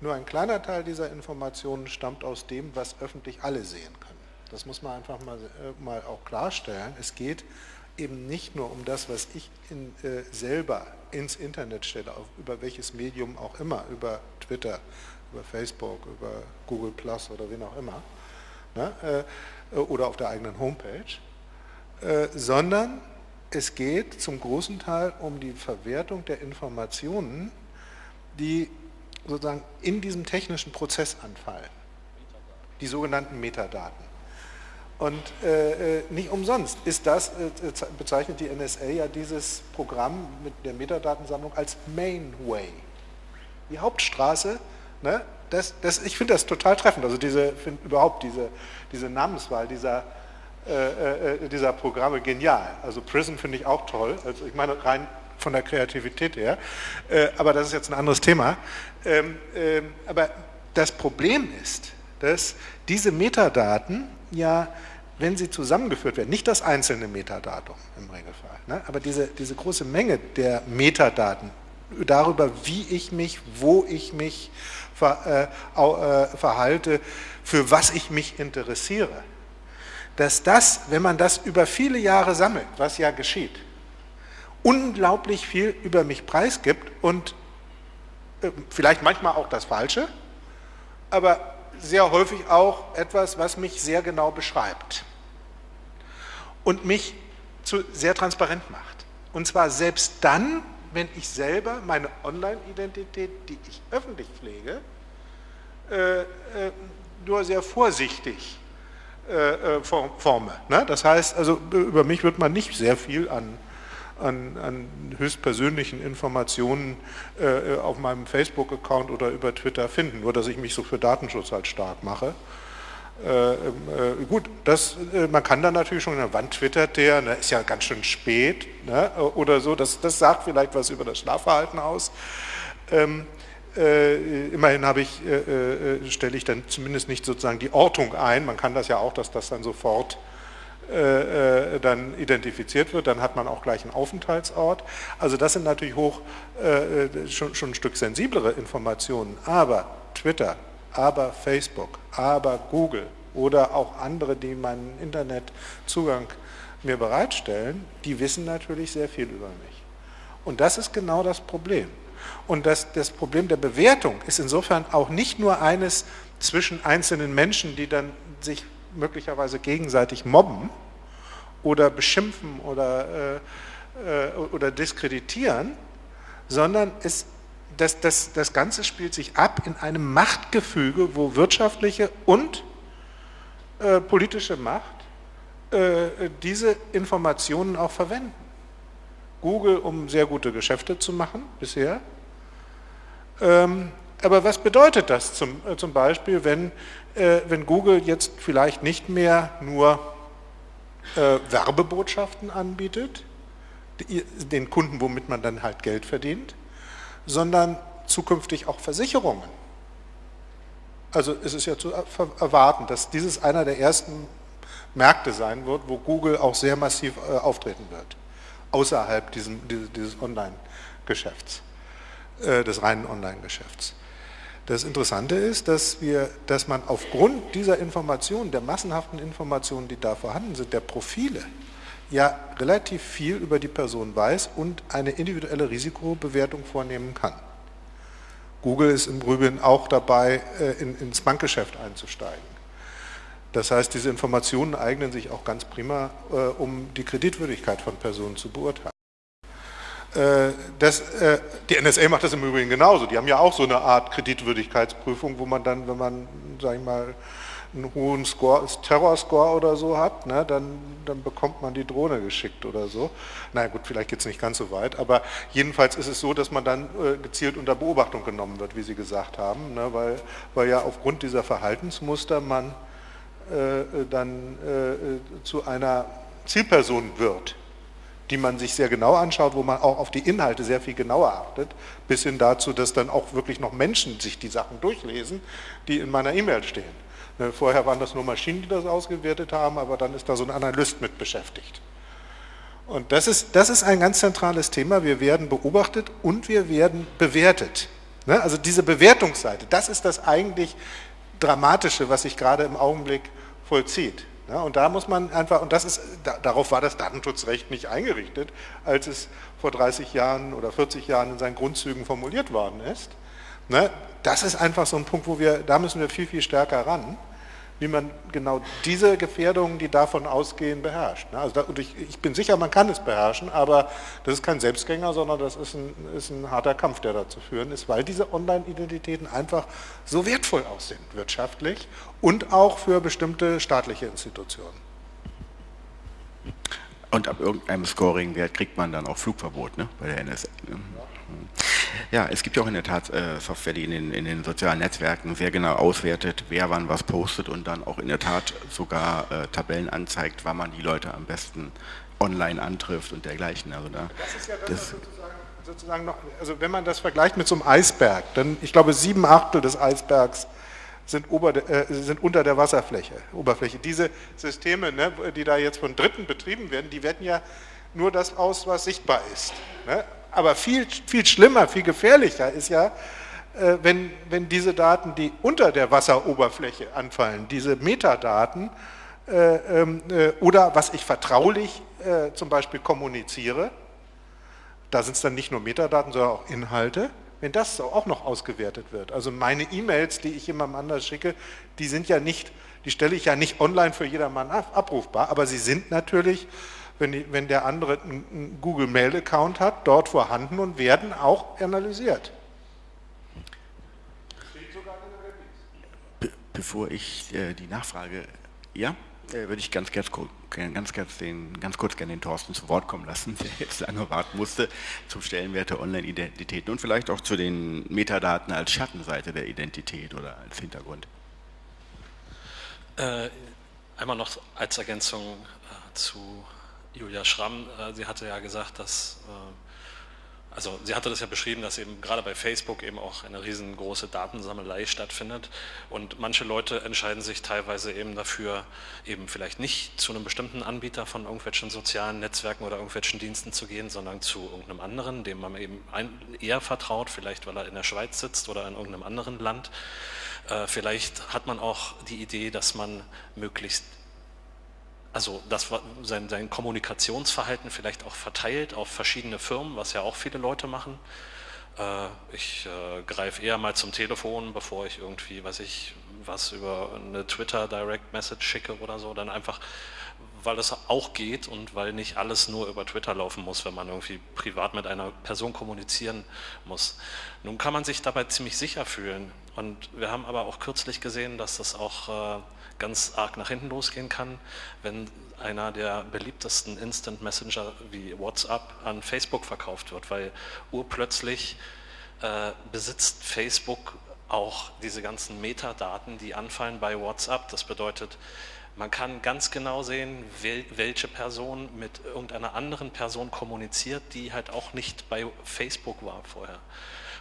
C: nur ein kleiner Teil dieser Informationen stammt aus dem, was öffentlich alle sehen können. Das muss man einfach mal, äh, mal auch klarstellen. Es geht eben nicht nur um das, was ich in, äh, selber ins Internet stelle, auf, über welches Medium auch immer, über Twitter, über Facebook, über Google Plus oder wen auch immer, ne, äh, oder auf der eigenen Homepage, äh, sondern es geht zum großen Teil um die Verwertung der Informationen, die sozusagen in diesem technischen Prozess anfallen, die sogenannten Metadaten. Und äh, äh, nicht umsonst ist das, äh, bezeichnet die NSA ja dieses Programm mit der Metadatensammlung als Mainway. Die Hauptstraße, ne, das, das, ich finde das total treffend, also diese, überhaupt diese, diese Namenswahl dieser, äh, äh, dieser Programme genial. Also Prison finde ich auch toll, also ich meine rein von der Kreativität her, äh, aber das ist jetzt ein anderes Thema. Ähm, ähm, aber das Problem ist, dass diese Metadaten ja, wenn sie zusammengeführt werden, nicht das einzelne Metadatum im Regelfall, ne, aber diese, diese große Menge der Metadaten darüber, wie ich mich, wo ich mich ver, äh, äh, verhalte, für was ich mich interessiere, dass das, wenn man das über viele Jahre sammelt, was ja geschieht, unglaublich viel über mich preisgibt und äh, vielleicht manchmal auch das Falsche, aber sehr häufig auch etwas, was mich sehr genau beschreibt und mich zu, sehr transparent macht. Und zwar selbst dann, wenn ich selber meine Online-Identität, die ich öffentlich pflege, äh, äh, nur sehr vorsichtig äh, äh forme. Ne? Das heißt, also über mich wird man nicht sehr viel an an, an höchstpersönlichen Informationen äh, auf meinem Facebook-Account oder über Twitter finden, nur dass ich mich so für Datenschutz halt stark mache. Äh, äh, gut, das, äh, man kann dann natürlich schon, wann twittert der, ne, ist ja ganz schön spät ne, oder so, das, das sagt vielleicht was über das Schlafverhalten aus. Ähm, Äh, immerhin ich, äh, äh, stelle ich dann zumindest nicht sozusagen die Ortung ein. Man kann das ja auch, dass das dann sofort äh, äh, dann identifiziert wird, dann hat man auch gleich einen Aufenthaltsort. Also das sind natürlich hoch äh, schon, schon ein Stück sensiblere Informationen. Aber Twitter, aber Facebook, aber Google oder auch andere, die meinen Internetzugang mir bereitstellen, die wissen natürlich sehr viel über mich. Und das ist genau das Problem. Und das, das Problem der Bewertung ist insofern auch nicht nur eines zwischen einzelnen Menschen, die dann sich möglicherweise gegenseitig mobben oder beschimpfen oder, äh, äh, oder diskreditieren, sondern es, das, das, das Ganze spielt sich ab in einem Machtgefüge, wo wirtschaftliche und äh, politische Macht äh, diese Informationen auch verwenden. Google, um sehr gute Geschäfte zu machen bisher. Ähm, aber was bedeutet das zum, äh, zum Beispiel, wenn, äh, wenn Google jetzt vielleicht nicht mehr nur äh, Werbebotschaften anbietet, den Kunden, womit man dann halt Geld verdient, sondern zukünftig auch Versicherungen. Also es ist ja zu erwarten, dass dieses einer der ersten Märkte sein wird, wo Google auch sehr massiv auftreten wird, außerhalb diesem, dieses Online-Geschäfts, äh, des reinen Online-Geschäfts. Das Interessante ist, dass, wir, dass man aufgrund dieser Informationen, der massenhaften Informationen, die da vorhanden sind, der Profile, ja relativ viel über die Person weiß und eine individuelle Risikobewertung vornehmen kann. Google ist im Übrigen auch dabei, äh, in, ins Bankgeschäft einzusteigen. Das heißt, diese Informationen eignen sich auch ganz prima, äh, um die Kreditwürdigkeit von Personen zu beurteilen. Äh, das, äh, die NSA macht das im Übrigen genauso. Die haben ja auch so eine Art Kreditwürdigkeitsprüfung, wo man dann, wenn man, sag ich mal, einen hohen Score, Terror-Score oder so hat, ne, dann, dann bekommt man die Drohne geschickt oder so. Na naja, gut, vielleicht geht es nicht ganz so weit, aber jedenfalls ist es so, dass man dann äh, gezielt unter Beobachtung genommen wird, wie Sie gesagt haben, ne, weil, weil ja aufgrund dieser Verhaltensmuster man äh, dann äh, zu einer Zielperson wird die man sich sehr genau anschaut, wo man auch auf die Inhalte sehr viel genauer achtet, bis hin dazu, dass dann auch wirklich noch Menschen sich die Sachen durchlesen, die in meiner E-Mail stehen. Ne, vorher waren das nur Maschinen, die das ausgewertet haben, aber dann ist da so ein Analyst mit beschäftigt. Und das ist, das ist ein ganz zentrales Thema. Wir werden beobachtet und wir werden bewertet. Ne, also diese Bewertungsseite, das ist das eigentlich Dramatische, was sich gerade im Augenblick vollzieht. Ja, und da muss man einfach, und das ist, da, darauf war das Datenschutzrecht nicht eingerichtet, als es vor 30 Jahren oder 40 Jahren in seinen Grundzügen formuliert worden ist. Ne, das ist einfach so ein Punkt, wo wir, da müssen wir viel, viel stärker ran wie man genau diese Gefährdungen, die davon ausgehen, beherrscht. Ne? Also da, und ich, ich, bin sicher, man kann es beherrschen, aber das ist kein Selbstgänger, sondern das ist ein, ist ein harter Kampf, der da zu führen ist, weil diese Online-Identitäten einfach so wertvoll auch sind, wirtschaftlich und auch für bestimmte staatliche Institutionen.
A: Und ab irgendeinem Scoring-Wert kriegt man dann auch Flugverbot ne, bei der NSA. Ne? Ja, es gibt ja auch in der Tat äh, Software, die in den, in den, sozialen Netzwerken sehr genau auswertet, wer wann was postet und dann auch in der Tat sogar äh, Tabellen anzeigt, wann man die Leute am besten online antrifft und dergleichen. Also da,
C: das ist ja das sozusagen, sozusagen noch, also wenn man das vergleicht mit so einem Eisberg, dann ich glaube sieben Achtel des Eisbergs sind, ober, äh, sind unter der Wasserfläche, Oberfläche. Diese Systeme, ne, die da jetzt von Dritten betrieben werden, die werten ja nur das aus, was sichtbar ist. Ne? Aber viel, viel schlimmer, viel gefährlicher ist ja, äh, wenn, wenn diese Daten, die unter der Wasseroberfläche anfallen, diese Metadaten äh, ähm, äh, oder was ich vertraulich zum Beispiel kommuniziere, da sind es dann nicht nur Metadaten, sondern auch Inhalte, wenn das auch noch ausgewertet wird. Also meine E-Mails, die ich jemandem anders schicke, die sind ja nicht, die stelle ich ja nicht online für jedermann abrufbar, aber sie sind natürlich wenn, die, wenn der andere einen Google Mail Account hat, dort vorhanden und werden auch analysiert.
A: Be bevor ich äh, die Nachfrage, ja, äh, würde ich ganz, ganz, ganz, ganz, den, ganz kurz gerne den Thorsten zu Wort kommen lassen, der jetzt lange warten musste, zum Stellenwert der Online-Identitäten und vielleicht auch zu den Metadaten als Schattenseite der Identität oder als Hintergrund.
D: Äh, einmal noch als Ergänzung äh, zu Julia Schramm, äh, sie hatte ja gesagt, dass äh, also sie hatte das ja beschrieben, dass eben gerade bei Facebook eben auch eine riesengroße Datensammelei stattfindet und manche Leute entscheiden sich teilweise eben dafür, eben vielleicht nicht zu einem bestimmten Anbieter von irgendwelchen sozialen Netzwerken oder irgendwelchen Diensten zu gehen, sondern zu irgendeinem anderen, dem man eben eher vertraut, vielleicht weil er in der Schweiz sitzt oder in irgendeinem anderen Land. Äh, vielleicht hat man auch die Idee, dass man möglichst also das, sein, sein Kommunikationsverhalten vielleicht auch verteilt auf verschiedene Firmen, was ja auch viele Leute machen. Äh, ich äh, greife eher mal zum Telefon, bevor ich irgendwie, weiß ich, was über eine Twitter Direct Message schicke oder so, dann einfach, weil es auch geht und weil nicht alles nur über Twitter laufen muss, wenn man irgendwie privat mit einer Person kommunizieren muss. Nun kann man sich dabei ziemlich sicher fühlen und wir haben aber auch kürzlich gesehen, dass das auch äh, ganz arg nach hinten losgehen kann, wenn einer der beliebtesten Instant Messenger wie WhatsApp an Facebook verkauft wird, weil urplötzlich äh, besitzt Facebook auch diese ganzen Metadaten, die anfallen bei WhatsApp. Das bedeutet, man kann ganz genau sehen, welche Person mit irgendeiner anderen Person kommuniziert, die halt auch nicht bei Facebook war vorher.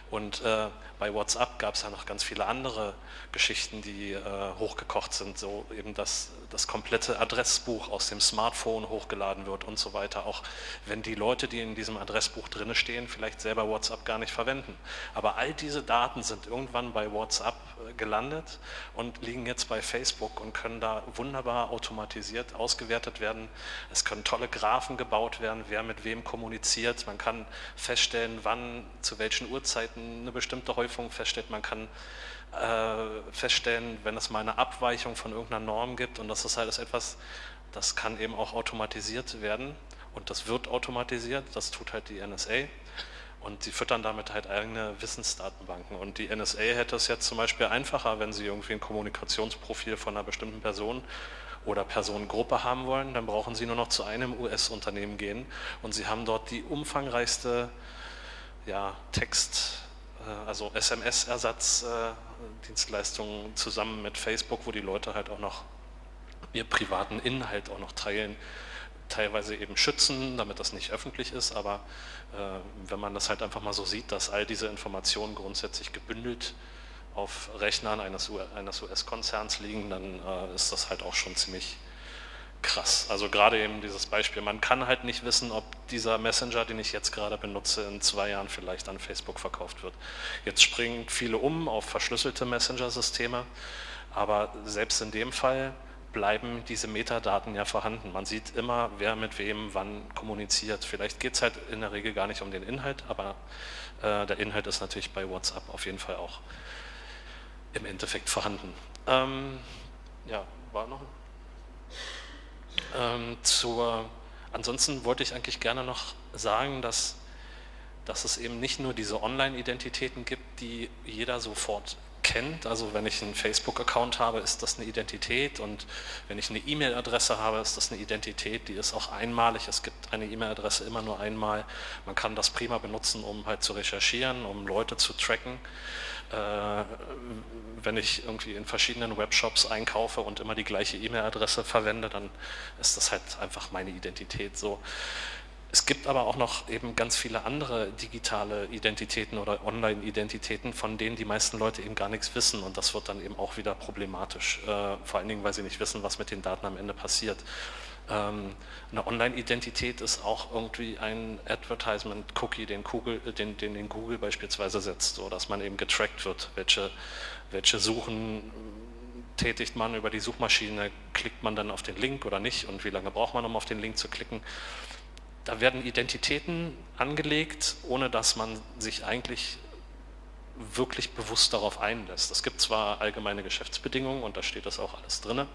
D: Und äh, bei WhatsApp gab es ja noch ganz viele andere Geschichten, die äh, hochgekocht sind, so eben dass das komplette Adressbuch aus dem Smartphone hochgeladen wird und so weiter, auch wenn die Leute, die in diesem Adressbuch drinne stehen, vielleicht selber WhatsApp gar nicht verwenden. Aber all diese Daten sind irgendwann bei WhatsApp äh, gelandet und liegen jetzt bei Facebook und können da wunderbar automatisiert ausgewertet werden. Es können tolle Graphen gebaut werden, wer mit wem kommuniziert. Man kann feststellen, wann, zu welchen Uhrzeiten eine bestimmte Häufung feststellt. Man kann äh, feststellen, wenn es mal eine Abweichung von irgendeiner Norm gibt und das ist halt etwas, das kann eben auch automatisiert werden und das wird automatisiert, das tut halt die NSA und sie füttern damit halt eigene Wissensdatenbanken. Und die NSA hätte es jetzt zum Beispiel einfacher, wenn sie irgendwie ein Kommunikationsprofil von einer bestimmten Person oder Personengruppe haben wollen, dann brauchen sie nur noch zu einem US-Unternehmen gehen und sie haben dort die umfangreichste ja, Text- also SMS-Ersatzdienstleistungen zusammen mit Facebook, wo die Leute halt auch noch ihr privaten Inhalt auch noch teilen, teilweise eben schützen, damit das nicht öffentlich ist, aber äh, wenn man das halt einfach mal so sieht, dass all diese Informationen grundsätzlich gebündelt auf Rechnern eines US-Konzerns liegen, dann äh, ist das halt auch schon ziemlich krass. Also gerade eben dieses Beispiel, man kann halt nicht wissen, ob dieser Messenger, den ich jetzt gerade benutze, in zwei Jahren vielleicht an Facebook verkauft wird. Jetzt springen viele um auf verschlüsselte Messenger-Systeme, aber selbst in dem Fall bleiben diese Metadaten ja vorhanden. Man sieht immer, wer mit wem wann kommuniziert. Vielleicht geht es halt in der Regel gar nicht um den Inhalt, aber äh, der Inhalt ist natürlich bei WhatsApp auf jeden Fall auch im Endeffekt vorhanden. Ähm, ja, war noch ein ähm, zur, ansonsten wollte ich eigentlich gerne noch sagen, dass, dass es eben nicht nur diese Online-Identitäten gibt, die jeder sofort kennt. Also wenn ich einen Facebook-Account habe, ist das eine Identität und wenn ich eine E-Mail-Adresse habe, ist das eine Identität, die ist auch einmalig. Es gibt eine E-Mail-Adresse immer nur einmal. Man kann das prima benutzen, um halt zu recherchieren, um Leute zu tracken. Äh, wenn ich irgendwie in verschiedenen Webshops einkaufe und immer die gleiche E-Mail-Adresse verwende, dann ist das halt einfach meine Identität so. Es gibt aber auch noch eben ganz viele andere digitale Identitäten oder Online-Identitäten, von denen die meisten Leute eben gar nichts wissen und das wird dann eben auch wieder problematisch, äh, vor allen Dingen, weil sie nicht wissen, was mit den Daten am Ende passiert. Ähm, eine Online-Identität ist auch irgendwie ein Advertisement-Cookie, den, den, den, den, Google beispielsweise setzt, so dass man eben getrackt wird, welche, welche Suchen tätigt man über die Suchmaschine, klickt man dann auf den Link oder nicht und wie lange braucht man, um auf den Link zu klicken. Da werden Identitäten angelegt, ohne dass man sich eigentlich wirklich bewusst darauf einlässt. Es gibt zwar allgemeine Geschäftsbedingungen und da steht das auch alles drin,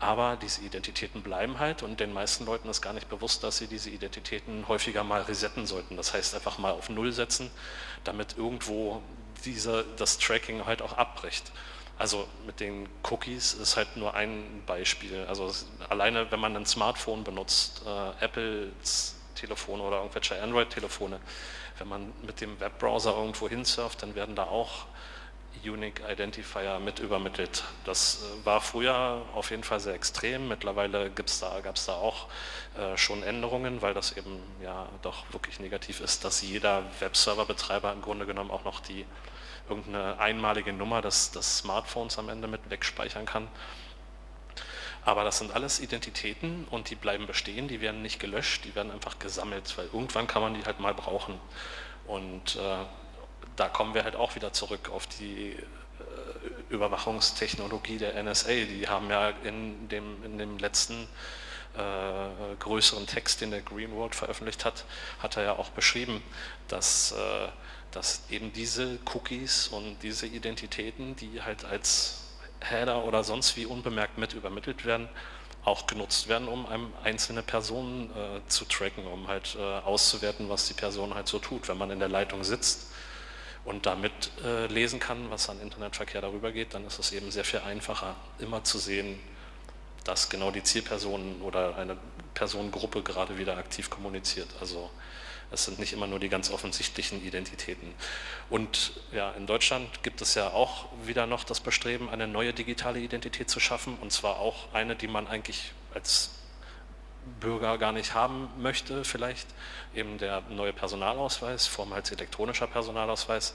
D: aber diese Identitäten bleiben halt und den meisten Leuten ist gar nicht bewusst, dass sie diese Identitäten häufiger mal resetten sollten. Das heißt einfach mal auf Null setzen, damit irgendwo diese, das Tracking halt auch abbricht. Also mit den Cookies ist halt nur ein Beispiel. Also alleine, wenn man ein Smartphone benutzt, äh, Apples Telefone oder irgendwelche Android-Telefone, wenn man mit dem Webbrowser irgendwo hinsurft, dann werden da auch Unique Identifier mit übermittelt. Das äh, war früher auf jeden Fall sehr extrem. Mittlerweile da, gab es da auch äh, schon Änderungen, weil das eben ja doch wirklich negativ ist, dass jeder Webserverbetreiber im Grunde genommen auch noch die irgendeine einmalige Nummer des, des Smartphones am Ende mit wegspeichern kann. Aber das sind alles Identitäten und die bleiben bestehen, die werden nicht gelöscht, die werden einfach gesammelt, weil irgendwann kann man die halt mal brauchen. Und äh, da kommen wir halt auch wieder zurück auf die äh, Überwachungstechnologie der NSA. Die haben ja in dem, in dem letzten äh, größeren Text, den der Greenwald veröffentlicht hat, hat er ja auch beschrieben, dass, äh, dass eben diese Cookies und diese Identitäten, die halt als Header oder sonst wie unbemerkt mit übermittelt werden, auch genutzt werden, um einem einzelne Personen äh, zu tracken, um halt äh, auszuwerten, was die Person halt so tut. Wenn man in der Leitung sitzt und damit äh, lesen kann, was an Internetverkehr darüber geht, dann ist es eben sehr viel einfacher, immer zu sehen, dass genau die Zielperson oder eine Personengruppe gerade wieder aktiv kommuniziert. Also es sind nicht immer nur die ganz offensichtlichen Identitäten. Und ja, in Deutschland gibt es ja auch wieder noch das Bestreben, eine neue digitale Identität zu schaffen, und zwar auch eine, die man eigentlich als Bürger gar nicht haben möchte, vielleicht eben der neue Personalausweis, vormals elektronischer Personalausweis,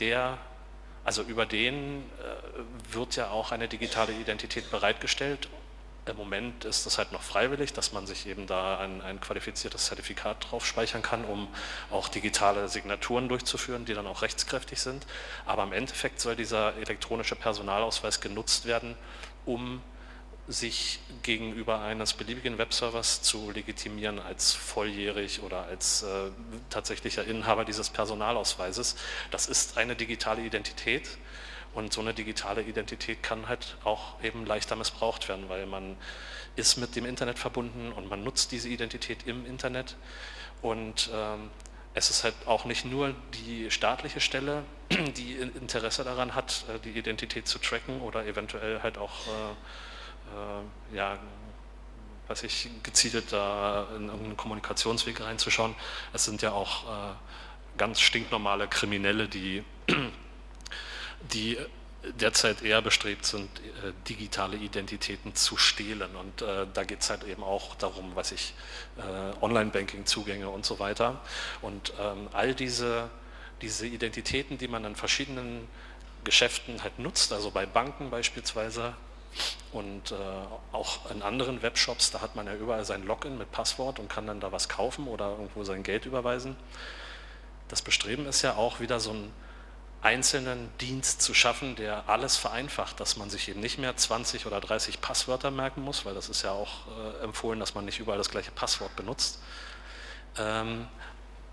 D: der, also über den äh, wird ja auch eine digitale Identität bereitgestellt. Im Moment ist das halt noch freiwillig, dass man sich eben da ein, ein qualifiziertes Zertifikat drauf speichern kann, um auch digitale Signaturen durchzuführen, die dann auch rechtskräftig sind. Aber im Endeffekt soll dieser elektronische Personalausweis genutzt werden, um sich gegenüber eines beliebigen Webservers zu legitimieren als volljährig oder als äh, tatsächlicher Inhaber dieses Personalausweises. Das ist eine digitale Identität und so eine digitale Identität kann halt auch eben leichter missbraucht werden, weil man ist mit dem Internet verbunden und man nutzt diese Identität im Internet und ähm, es ist halt auch nicht nur die staatliche Stelle, die Interesse daran hat, äh, die Identität zu tracken oder eventuell halt auch äh, ja, weiß ich, gezielt da in irgendeinen Kommunikationsweg reinzuschauen. Es sind ja auch äh, ganz stinknormale Kriminelle, die, die derzeit eher bestrebt sind, äh, digitale Identitäten zu stehlen. Und äh, da geht es halt eben auch darum, was ich, äh, Online-Banking-Zugänge und so weiter. Und ähm, all diese, diese Identitäten, die man an verschiedenen Geschäften halt nutzt, also bei Banken beispielsweise, und äh, auch in anderen Webshops, da hat man ja überall sein Login mit Passwort und kann dann da was kaufen oder irgendwo sein Geld überweisen. Das Bestreben ist ja auch wieder so einen einzelnen Dienst zu schaffen, der alles vereinfacht, dass man sich eben nicht mehr 20 oder 30 Passwörter merken muss, weil das ist ja auch äh, empfohlen, dass man nicht überall das gleiche Passwort benutzt. Ähm,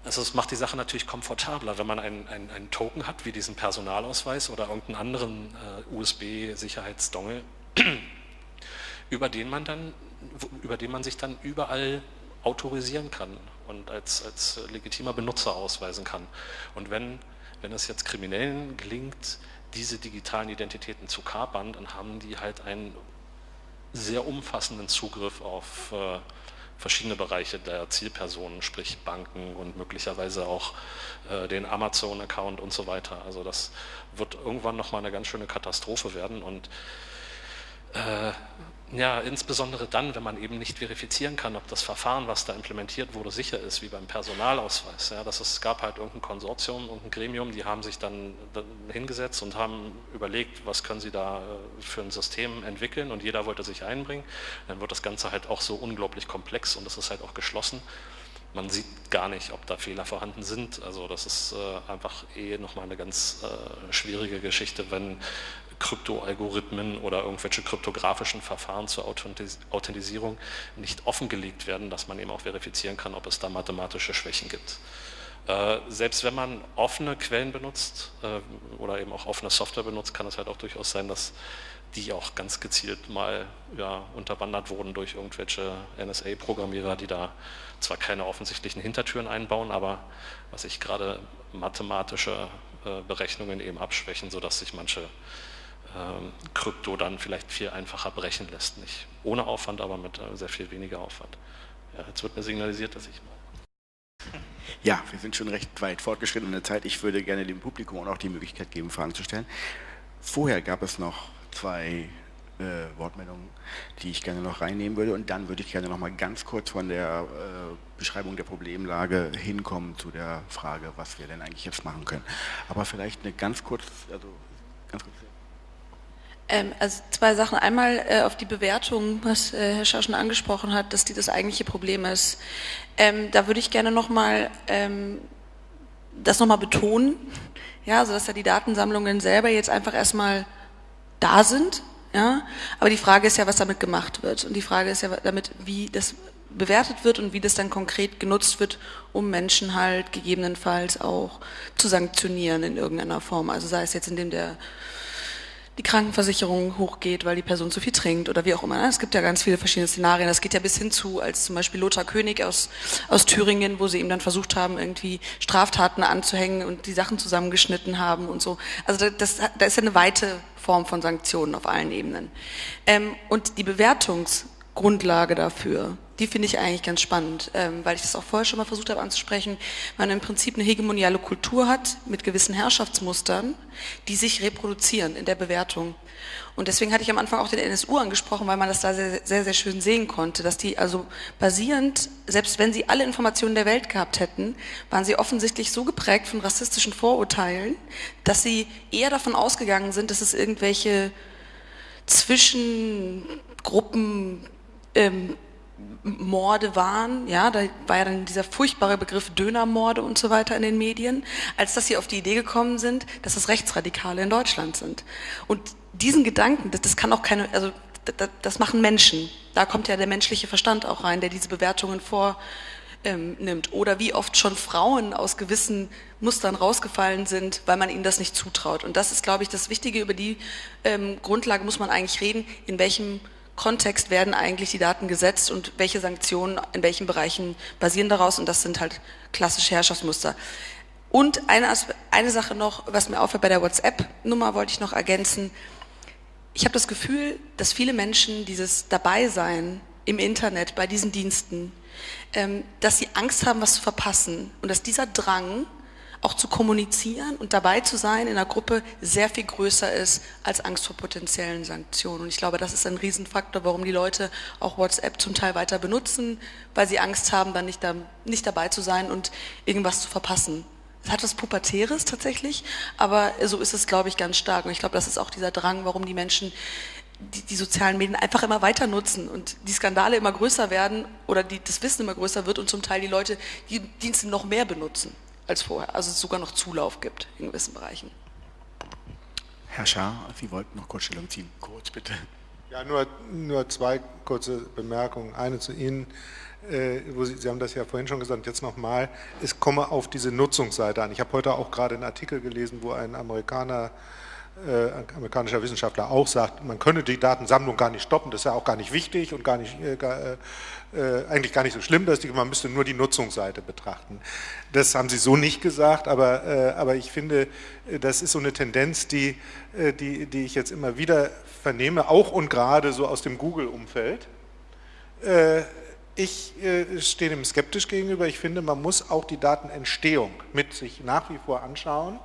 D: also es macht die Sache natürlich komfortabler, wenn man einen, einen, einen Token hat, wie diesen Personalausweis oder irgendeinen anderen äh, USB-Sicherheitsdongle, über den man dann, über den man sich dann überall autorisieren kann und als, als legitimer Benutzer ausweisen kann. Und wenn, wenn es jetzt Kriminellen gelingt, diese digitalen Identitäten zu kapern, dann haben die halt einen sehr umfassenden Zugriff auf äh, verschiedene Bereiche der Zielpersonen, sprich Banken und möglicherweise auch äh, den Amazon-Account und so weiter. Also das wird irgendwann nochmal eine ganz schöne Katastrophe werden und ja, insbesondere dann, wenn man eben nicht verifizieren kann, ob das Verfahren, was da implementiert wurde, sicher ist, wie beim Personalausweis. Ja, das ist, es gab halt irgendein Konsortium, irgendein Gremium, die haben sich dann hingesetzt und haben überlegt, was können sie da äh, für ein System entwickeln und jeder wollte sich einbringen. Dann wird das Ganze halt auch so unglaublich komplex und es ist halt auch geschlossen. Man sieht gar nicht, ob da Fehler vorhanden sind. Also das ist äh, einfach eh nochmal eine ganz äh, schwierige Geschichte, wenn Kryptoalgorithmen oder irgendwelche kryptografischen Verfahren zur Authentisierung nicht offengelegt werden, dass man eben auch verifizieren kann, ob es da mathematische Schwächen gibt. Äh, selbst wenn man offene Quellen benutzt äh, oder eben auch offene Software benutzt, kann es halt auch durchaus sein, dass die auch ganz gezielt mal ja, unterwandert wurden durch irgendwelche NSA-Programmierer, die da zwar keine offensichtlichen Hintertüren einbauen, aber was ich gerade mathematische äh, Berechnungen eben abschwächen, sodass sich manche Krypto dann vielleicht viel einfacher brechen lässt. Nicht ohne Aufwand, aber mit äh, sehr viel weniger Aufwand. Ja, jetzt wird mir signalisiert, dass ich mal.
A: Ja, wir sind schon recht weit fortgeschritten in der Zeit. Ich würde gerne dem Publikum auch die Möglichkeit geben, Fragen zu stellen. Vorher gab es noch zwei äh, Wortmeldungen, die ich gerne noch reinnehmen würde und dann würde ich gerne noch mal ganz kurz von der äh, Beschreibung der Problemlage hinkommen zu der Frage, was wir denn eigentlich jetzt machen können. Aber vielleicht eine ganz kurz, also ganz kurz.
B: Ähm, also zwei Sachen. Einmal äh, auf die Bewertung, was äh, Herr Schau schon angesprochen hat, dass die das eigentliche Problem ist. Ähm, da würde ich gerne nochmal ähm, das nochmal betonen, ja, also dass ja die Datensammlungen selber jetzt einfach erstmal da sind, ja, aber die Frage ist ja, was damit gemacht wird und die Frage ist ja damit, wie das bewertet wird und wie das dann konkret genutzt wird, um Menschen halt gegebenenfalls auch zu sanktionieren in irgendeiner Form. Also sei es jetzt, indem der die Krankenversicherung hochgeht, weil die Person zu viel trinkt oder wie auch immer. Es gibt ja ganz viele verschiedene Szenarien. Das geht ja bis hin zu, als zum Beispiel Lothar König aus, aus Thüringen, wo sie ihm dann versucht haben, irgendwie Straftaten anzuhängen und die Sachen zusammengeschnitten haben und so. Also das, da ist ja eine weite Form von Sanktionen auf allen Ebenen. Ähm, und die Bewertungsgrundlage dafür, die finde ich eigentlich ganz spannend, ähm, weil ich das auch vorher schon mal versucht habe anzusprechen, man im Prinzip eine hegemoniale Kultur hat mit gewissen Herrschaftsmustern, die sich reproduzieren in der Bewertung. Und deswegen hatte ich am Anfang auch den NSU angesprochen, weil man das da sehr, sehr, sehr schön sehen konnte, dass die also basierend, selbst wenn sie alle Informationen der Welt gehabt hätten, waren sie offensichtlich so geprägt von rassistischen Vorurteilen, dass sie eher davon ausgegangen sind, dass es irgendwelche Zwischengruppen ähm, Morde waren, ja, da war ja dann dieser furchtbare Begriff Dönermorde und so weiter in den Medien, als dass sie auf die Idee gekommen sind, dass es Rechtsradikale in Deutschland sind. Und diesen Gedanken, das, das kann auch keine, also das, das, machen Menschen. Da kommt ja der menschliche Verstand auch rein, der diese Bewertungen vornimmt. Ähm, Oder wie oft schon Frauen aus gewissen Mustern rausgefallen sind, weil man ihnen das nicht zutraut. Und das ist, glaube ich, das Wichtige. Über die ähm, Grundlage muss man eigentlich reden, in welchem Kontext werden eigentlich die Daten gesetzt und welche Sanktionen in welchen Bereichen basieren daraus und das sind halt klassische Herrschaftsmuster. Und eine, eine Sache noch, was mir auffällt bei der WhatsApp-Nummer, wollte ich noch ergänzen. Ich habe das Gefühl, dass viele Menschen dieses Dabeisein im Internet bei diesen Diensten, ähm, dass sie Angst haben, was zu verpassen und dass dieser Drang auch zu kommunizieren und dabei zu sein in einer Gruppe sehr viel größer ist als Angst vor potenziellen Sanktionen. Und ich glaube, das ist ein Riesenfaktor, warum die Leute auch WhatsApp zum Teil weiter benutzen, weil sie Angst haben, dann nicht, da, nicht dabei zu sein und irgendwas zu verpassen. Es hat was Pubertäres tatsächlich, aber so ist es, glaube ich, ganz stark. Und ich glaube, das ist auch dieser Drang, warum die Menschen die, die, sozialen Medien einfach immer weiter nutzen und die Skandale immer größer werden oder die, das Wissen immer größer wird und zum Teil die Leute die Dienste noch mehr benutzen als vorher. Also es sogar noch Zulauf gibt in gewissen Bereichen.
A: Herr Schaar, Sie wollten noch kurz Stellung ziehen. Kurz bitte.
C: Ja, nur, nur zwei kurze Bemerkungen. Eine zu Ihnen, äh, wo Sie, Sie haben das ja vorhin schon gesagt, jetzt nochmal, es komme auf diese Nutzungsseite an. Ich habe heute auch gerade einen Artikel gelesen, wo ein Amerikaner äh, amerikanischer Wissenschaftler auch sagt, man könne die Datensammlung gar nicht stoppen, das ist ja auch gar nicht wichtig und gar nicht, äh, gar, äh, äh eigentlich gar nicht so schlimm, dass die, man müsste nur die Nutzungsseite betrachten. Das haben Sie so nicht gesagt, aber, äh, aber ich finde, äh, das ist so eine Tendenz, die, die, die ich jetzt immer wieder vernehme, auch und gerade so aus dem Google-Umfeld. Ich stehe dem skeptisch gegenüber. Ich finde, man muss auch die Datenentstehung mit sich nach wie vor anschauen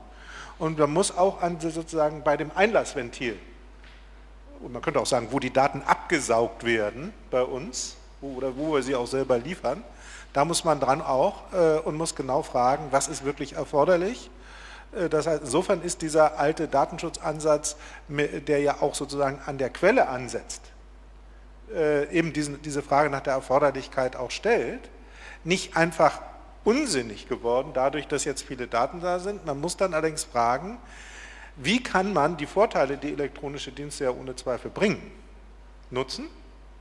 C: und man muss auch an, sozusagen bei dem Einlassventil, und man könnte auch sagen, wo die Daten abgesaugt werden bei uns, oder wo wir sie auch selber liefern, da muss man dran auch äh, und muss genau fragen, was ist wirklich erforderlich. Äh, das heißt, insofern ist dieser alte Datenschutzansatz, der ja auch sozusagen an der Quelle ansetzt, äh, eben diesen, diese Frage nach der Erforderlichkeit auch stellt, nicht einfach unsinnig geworden, dadurch, dass jetzt viele Daten da sind. Man muss dann allerdings fragen, wie kann man die Vorteile, die elektronische Dienste ja ohne Zweifel bringen, nutzen,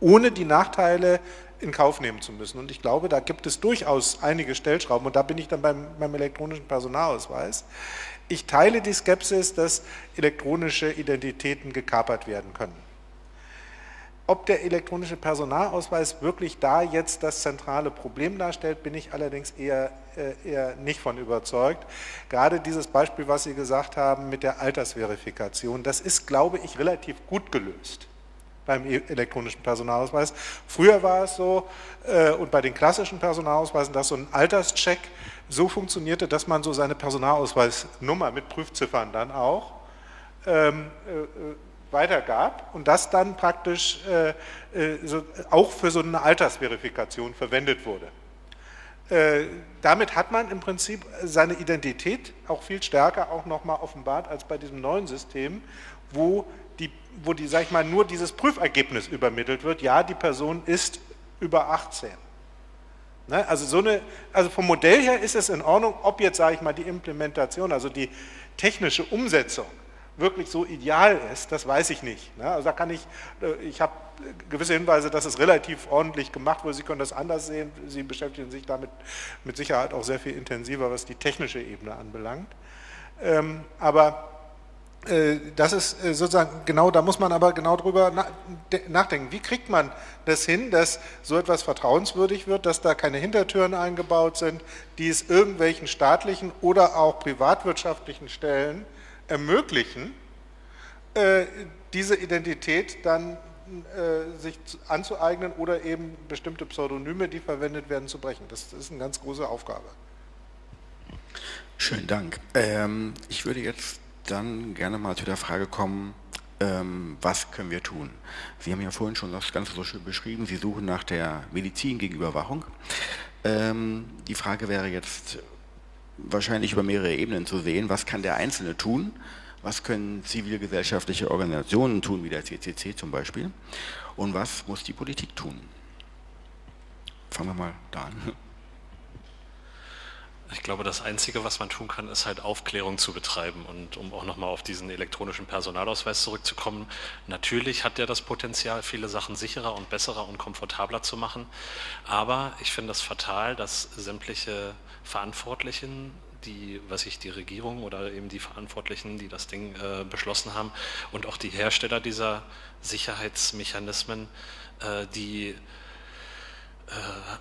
C: ohne die Nachteile in Kauf nehmen zu müssen. Und ich glaube, da gibt es durchaus einige Stellschrauben und da bin ich dann beim, beim elektronischen Personalausweis. Ich teile die Skepsis, dass elektronische Identitäten gekapert werden können. Ob der elektronische Personalausweis wirklich da jetzt das zentrale Problem darstellt, bin ich allerdings eher, äh, eher nicht von überzeugt. Gerade dieses Beispiel, was Sie gesagt haben mit der Altersverifikation, das ist, glaube ich, relativ gut gelöst. Beim e- elektronischen Personalausweis. Früher war es so, äh, und bei den klassischen Personalausweisen, dass so ein Alterscheck so funktionierte, dass man so seine Personalausweisnummer mit Prüfziffern dann auch ähm, äh, äh weitergab und das dann praktisch äh, äh, so, auch für so eine Altersverifikation verwendet wurde. Äh, damit hat man im Prinzip seine Identität auch viel stärker auch nochmal offenbart als bei diesem neuen System, wo wo die, sag ich mal, nur dieses Prüfergebnis übermittelt wird, ja, die Person ist über 18. Ne? Also, so eine, also vom Modell her ist es in Ordnung, ob jetzt, sage ich mal, die Implementation, also die technische Umsetzung wirklich so ideal ist, das weiß ich nicht. Ne? Also da kann ich, äh, ich habe gewisse Hinweise, dass es relativ ordentlich gemacht wurde. Sie können das anders sehen. Sie beschäftigen sich damit mit Sicherheit auch sehr viel intensiver, was die technische Ebene anbelangt. Ähm, aber das ist äh, sozusagen genau, da muss man aber genau drüber nachdenken. Wie kriegt man das hin, dass so etwas vertrauenswürdig wird, dass da keine Hintertüren eingebaut sind, die es irgendwelchen staatlichen oder auch privatwirtschaftlichen Stellen ermöglichen, äh, diese Identität dann sich anzueignen oder eben bestimmte Pseudonyme, die verwendet werden, zu brechen. Das ist eine ganz große Aufgabe.
A: Schönen Dank. Ähm, ich würde jetzt dann gerne mal zu der Frage kommen, ähm, was können wir tun? Sie haben ja vorhin schon das Ganze so schön beschrieben, Sie suchen nach der Medizin gegen Überwachung. Ähm, die Frage wäre jetzt wahrscheinlich über mehrere Ebenen zu sehen, was kann der Einzelne tun, was können zivilgesellschaftliche Organisationen tun, wie der CCC zum Beispiel, und was muss die Politik tun? Fangen wir mal da an.
D: Ich glaube, das Einzige, was man tun kann, ist halt Aufklärung zu betreiben. Und um auch nochmal auf diesen elektronischen Personalausweis zurückzukommen, natürlich hat der das Potenzial, viele Sachen sicherer und besserer und komfortabler zu machen. Aber ich finde es das fatal, dass sämtliche Verantwortlichen, die, was ich, die Regierung oder eben die Verantwortlichen, die das Ding äh, beschlossen haben und auch die Hersteller dieser Sicherheitsmechanismen, äh, die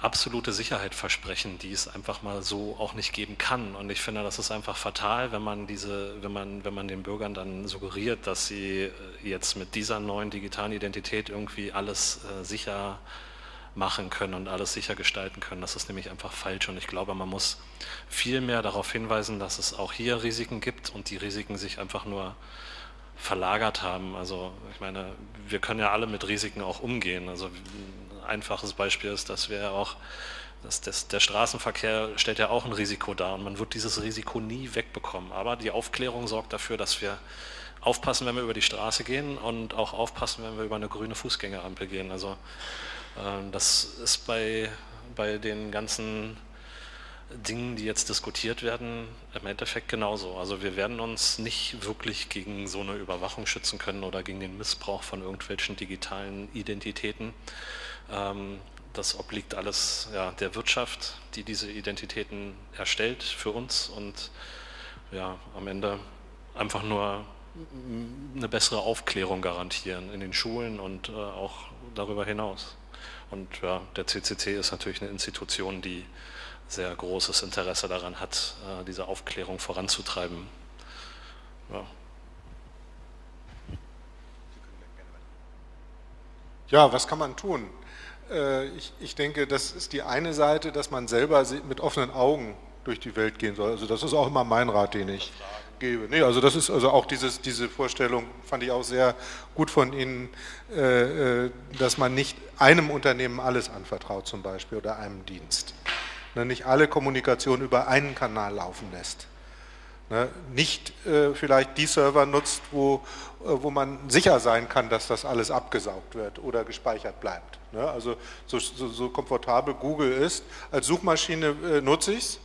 D: absolute Sicherheit versprechen, die es einfach mal so auch nicht geben kann. Und ich finde, das ist einfach fatal, wenn man diese, wenn man, wenn man den Bürgern dann suggeriert, dass sie äh, jetzt mit dieser neuen digitalen Identität irgendwie alles äh, sicher machen können und alles sicher gestalten können. Das ist nämlich einfach falsch und ich glaube, man muss viel mehr darauf hinweisen, dass es auch hier Risiken gibt und die Risiken sich einfach nur verlagert haben. Also ich meine, wir können ja alle mit Risiken auch umgehen. Also einfaches Beispiel ist, dass wir auch, dass das, der Straßenverkehr stellt ja auch ein Risiko dar und man wird dieses Risiko nie wegbekommen. Aber die Aufklärung sorgt dafür, dass wir aufpassen, wenn wir über die Straße gehen und auch aufpassen, wenn wir über eine grüne Fußgängerampel gehen. Also äh, das ist bei, bei den ganzen Dingen, die jetzt diskutiert werden, im Endeffekt genauso. Also wir werden uns nicht wirklich gegen so eine Überwachung schützen können oder gegen den Missbrauch von irgendwelchen digitalen Identitäten. Ähm, das obliegt alles ja, der Wirtschaft, die diese Identitäten erstellt für uns und ja, am Ende einfach nur eine bessere Aufklärung garantieren in den Schulen und äh, auch darüber hinaus. Und ja, der CCC ist natürlich eine Institution, die sehr großes Interesse daran hat, äh, diese Aufklärung voranzutreiben. Ja.
C: ja, was kann man tun? Äh, ich, ich denke, das ist die eine Seite, dass man selber mit offenen Augen durch die Welt gehen soll. Also das ist auch immer mein Rat, den ich gebe. Nee, also das ist also auch dieses, diese Vorstellung fand ich auch sehr gut von Ihnen, äh, äh, dass man nicht einem Unternehmen alles anvertraut zum Beispiel oder einem Dienst. Ne, nicht alle Kommunikation über einen Kanal laufen lässt. Ne, nicht äh, vielleicht die Server nutzt, wo, äh, wo man sicher sein kann, dass das alles abgesaugt wird oder gespeichert bleibt. Ne, also so, so, so, komfortabel Google ist, als Suchmaschine äh, nutze ich es,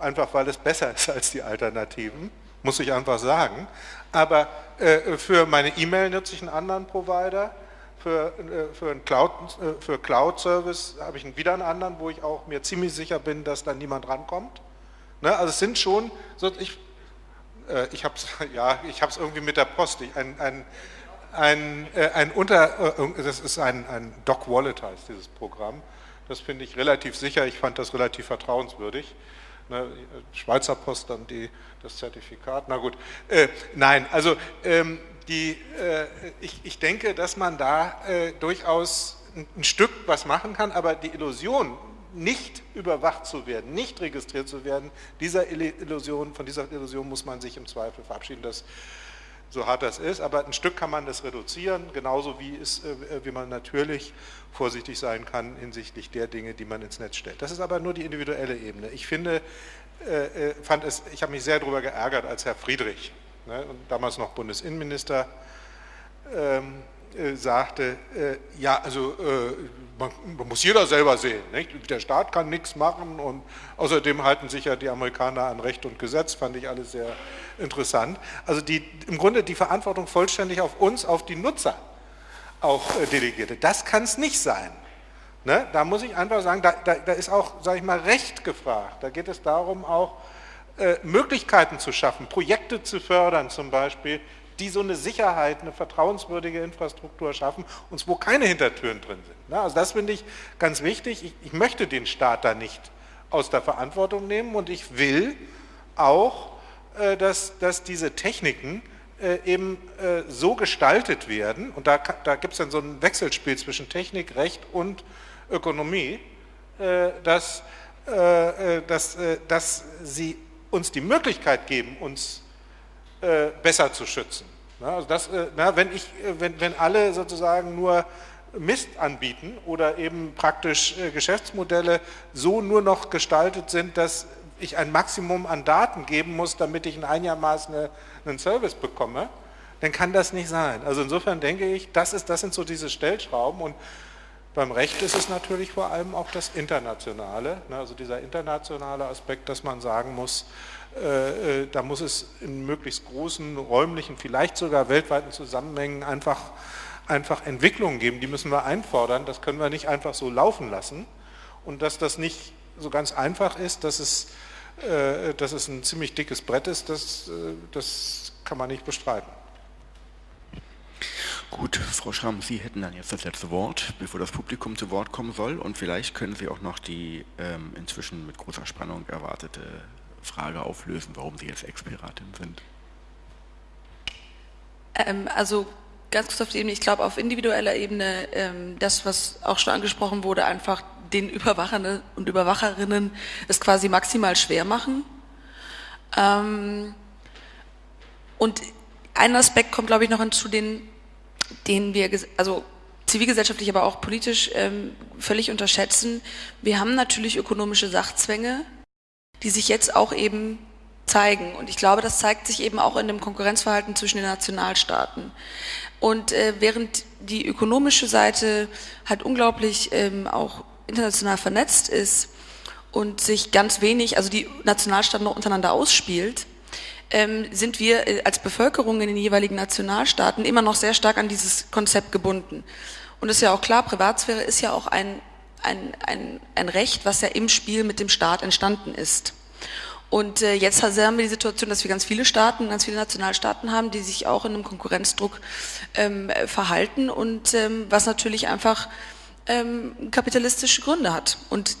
C: einfach weil es besser ist als die Alternativen, muss ich einfach sagen. Aber äh, für meine E-Mail nutze ich einen anderen Provider, für, äh, für einen Cloud, äh, für Cloud-Service habe ich wieder einen anderen, wo ich auch mir ziemlich sicher bin, dass da niemand rankommt. Ne, also es sind schon, so, ich, äh, ich habe es ja, irgendwie mit der Post, ich, ein, ein, ein, äh, ein Unter, äh, das ist ein, ein Doc Wallet heißt dieses Programm, das finde ich relativ sicher, ich fand das relativ vertrauenswürdig. Ne, Schweizer Post dann die, das Zertifikat, na gut. Äh, nein, also ähm, die, äh, ich, ich denke, dass man da äh, durchaus ein, ein Stück was machen kann, aber die Illusion, nicht überwacht zu werden, nicht registriert zu werden, dieser Illusion, von dieser Illusion muss man sich im Zweifel verabschieden. Das so hart das ist, aber ein Stück kann man das reduzieren, genauso wie, es, äh, wie man natürlich vorsichtig sein kann hinsichtlich der Dinge, die man ins Netz stellt. Das ist aber nur die individuelle Ebene. Ich finde, äh, äh, fand es, ich habe mich sehr darüber geärgert, als Herr Friedrich, ne, damals noch Bundesinnenminister, ähm, äh, sagte, äh, ja, also äh, man, man, muss jeder selber sehen, nicht? der Staat kann nichts machen und außerdem halten sich ja die Amerikaner an Recht und Gesetz, fand ich alles sehr interessant. Also die, im Grunde die Verantwortung vollständig auf uns, auf die Nutzer auch äh, delegierte. Das kann es nicht sein. Ne? Da muss ich einfach sagen, da, da, da ist auch, sage ich mal, Recht gefragt. Da geht es darum, auch äh, Möglichkeiten zu schaffen, Projekte zu fördern zum Beispiel, die so eine Sicherheit, eine vertrauenswürdige Infrastruktur schaffen und wo keine Hintertüren drin sind. Also das finde ich ganz wichtig. Ich, ich möchte den Staat da nicht aus der Verantwortung nehmen und ich will auch, äh, dass, dass diese Techniken äh, eben äh, so gestaltet werden, und da, da gibt es dann so ein Wechselspiel zwischen Technik, Recht und Ökonomie, dass, dass, dass sie uns die Möglichkeit geben, uns besser zu schützen. Also das, äh, na, wenn, ich, äh, wenn, wenn alle sozusagen nur Mist anbieten oder eben praktisch Geschäftsmodelle so nur noch gestaltet sind, dass ich ein Maximum an Daten geben muss, damit ich in einigermaßen einen Service bekomme, dann kann das nicht sein. Also insofern denke ich, das, ist, das sind so diese Stellschrauben und beim Recht ist es natürlich vor allem auch das Internationale, ne, also dieser internationale Aspekt, dass man sagen muss, äh, äh, da muss es in möglichst großen räumlichen, vielleicht sogar weltweiten Zusammenhängen einfach, einfach Entwicklungen geben, die müssen wir einfordern, das können wir nicht einfach so laufen lassen. Und dass das nicht so ganz einfach ist, dass es, äh, dass es ein ziemlich dickes Brett ist, das, das kann man nicht bestreiten.
A: Gut, Frau Schramm, Sie hätten dann jetzt das letzte Wort, bevor das Publikum zu Wort kommen soll. Und vielleicht können Sie auch noch die ähm, inzwischen mit großer Spannung erwartete Frage auflösen, warum Sie jetzt Expiratin sind.
B: Ähm, also ganz kurz auf die Ebene, ich glaube auf individueller Ebene, ähm, das, was auch schon angesprochen wurde, einfach den Überwachern und Überwacherinnen es quasi maximal schwer machen. Ähm, und ein Aspekt kommt, glaube ich, noch hinzu, den, den wir, also zivilgesellschaftlich, aber auch politisch ähm, völlig unterschätzen. Wir haben natürlich ökonomische Sachzwänge, die sich jetzt auch eben zeigen. Und ich glaube, das zeigt sich eben auch in dem Konkurrenzverhalten zwischen den Nationalstaaten. Und äh, während die ökonomische Seite halt unglaublich ähm, auch international vernetzt ist und sich ganz wenig, also die Nationalstaaten noch untereinander ausspielt, ähm, sind wir äh, als Bevölkerung in den jeweiligen Nationalstaaten immer noch sehr stark an dieses Konzept gebunden. Und es ist ja auch klar, Privatsphäre ist ja auch ein ein, ein, ein Recht, was ja im Spiel mit dem Staat entstanden ist. Und äh, jetzt haben wir die Situation, dass wir ganz viele Staaten, ganz viele Nationalstaaten haben, die sich auch in einem Konkurrenzdruck ähm, verhalten und ähm, was natürlich einfach ähm, kapitalistische Gründe hat. Und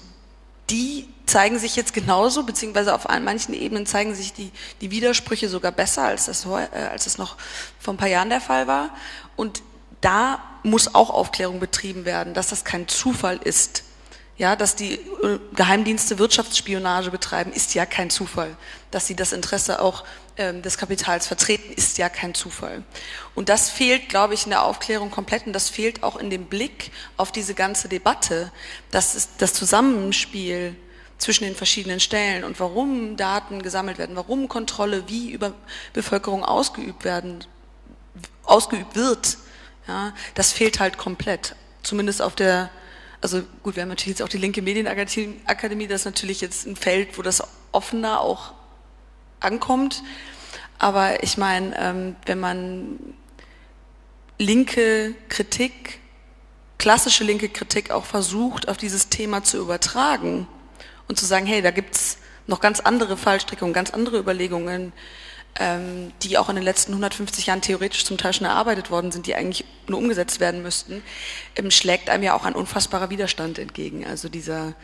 B: die zeigen sich jetzt genauso, beziehungsweise auf manchen Ebenen zeigen sich die, die Widersprüche sogar besser, als das, äh, als das noch vor ein paar Jahren der Fall war. Und da muss auch Aufklärung betrieben werden, dass das kein Zufall ist. Ja, dass die äh, Geheimdienste Wirtschaftsspionage betreiben, ist ja kein Zufall. Dass sie das Interesse auch ähm, des Kapitals vertreten, ist ja kein Zufall. Und das fehlt, glaube ich, in der Aufklärung komplett und das fehlt auch in dem Blick auf diese ganze Debatte, dass das Zusammenspiel zwischen den verschiedenen Stellen und warum Daten gesammelt werden, warum Kontrolle wie über Bevölkerung ausgeübt werden, ausgeübt wird, ja, das fehlt halt komplett. Zumindest auf der, also gut, wir haben natürlich jetzt auch die linke Medienakademie, das ist natürlich jetzt ein Feld, wo das offener auch ankommt. Aber ich meine, ähm, wenn man linke Kritik, klassische linke Kritik auch versucht, auf dieses Thema zu übertragen und zu sagen, hey, da gibt's noch ganz andere Fallstrickungen, ganz andere Überlegungen, die auch in den letzten 150 Jahren theoretisch zum Teil schon erarbeitet worden sind, die eigentlich nur umgesetzt werden müssten, ähm, schlägt einem ja auch ein unfassbarer Widerstand entgegen. Also dieser,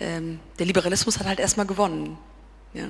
B: ähm, der Liberalismus hat halt erstmal gewonnen. Ja.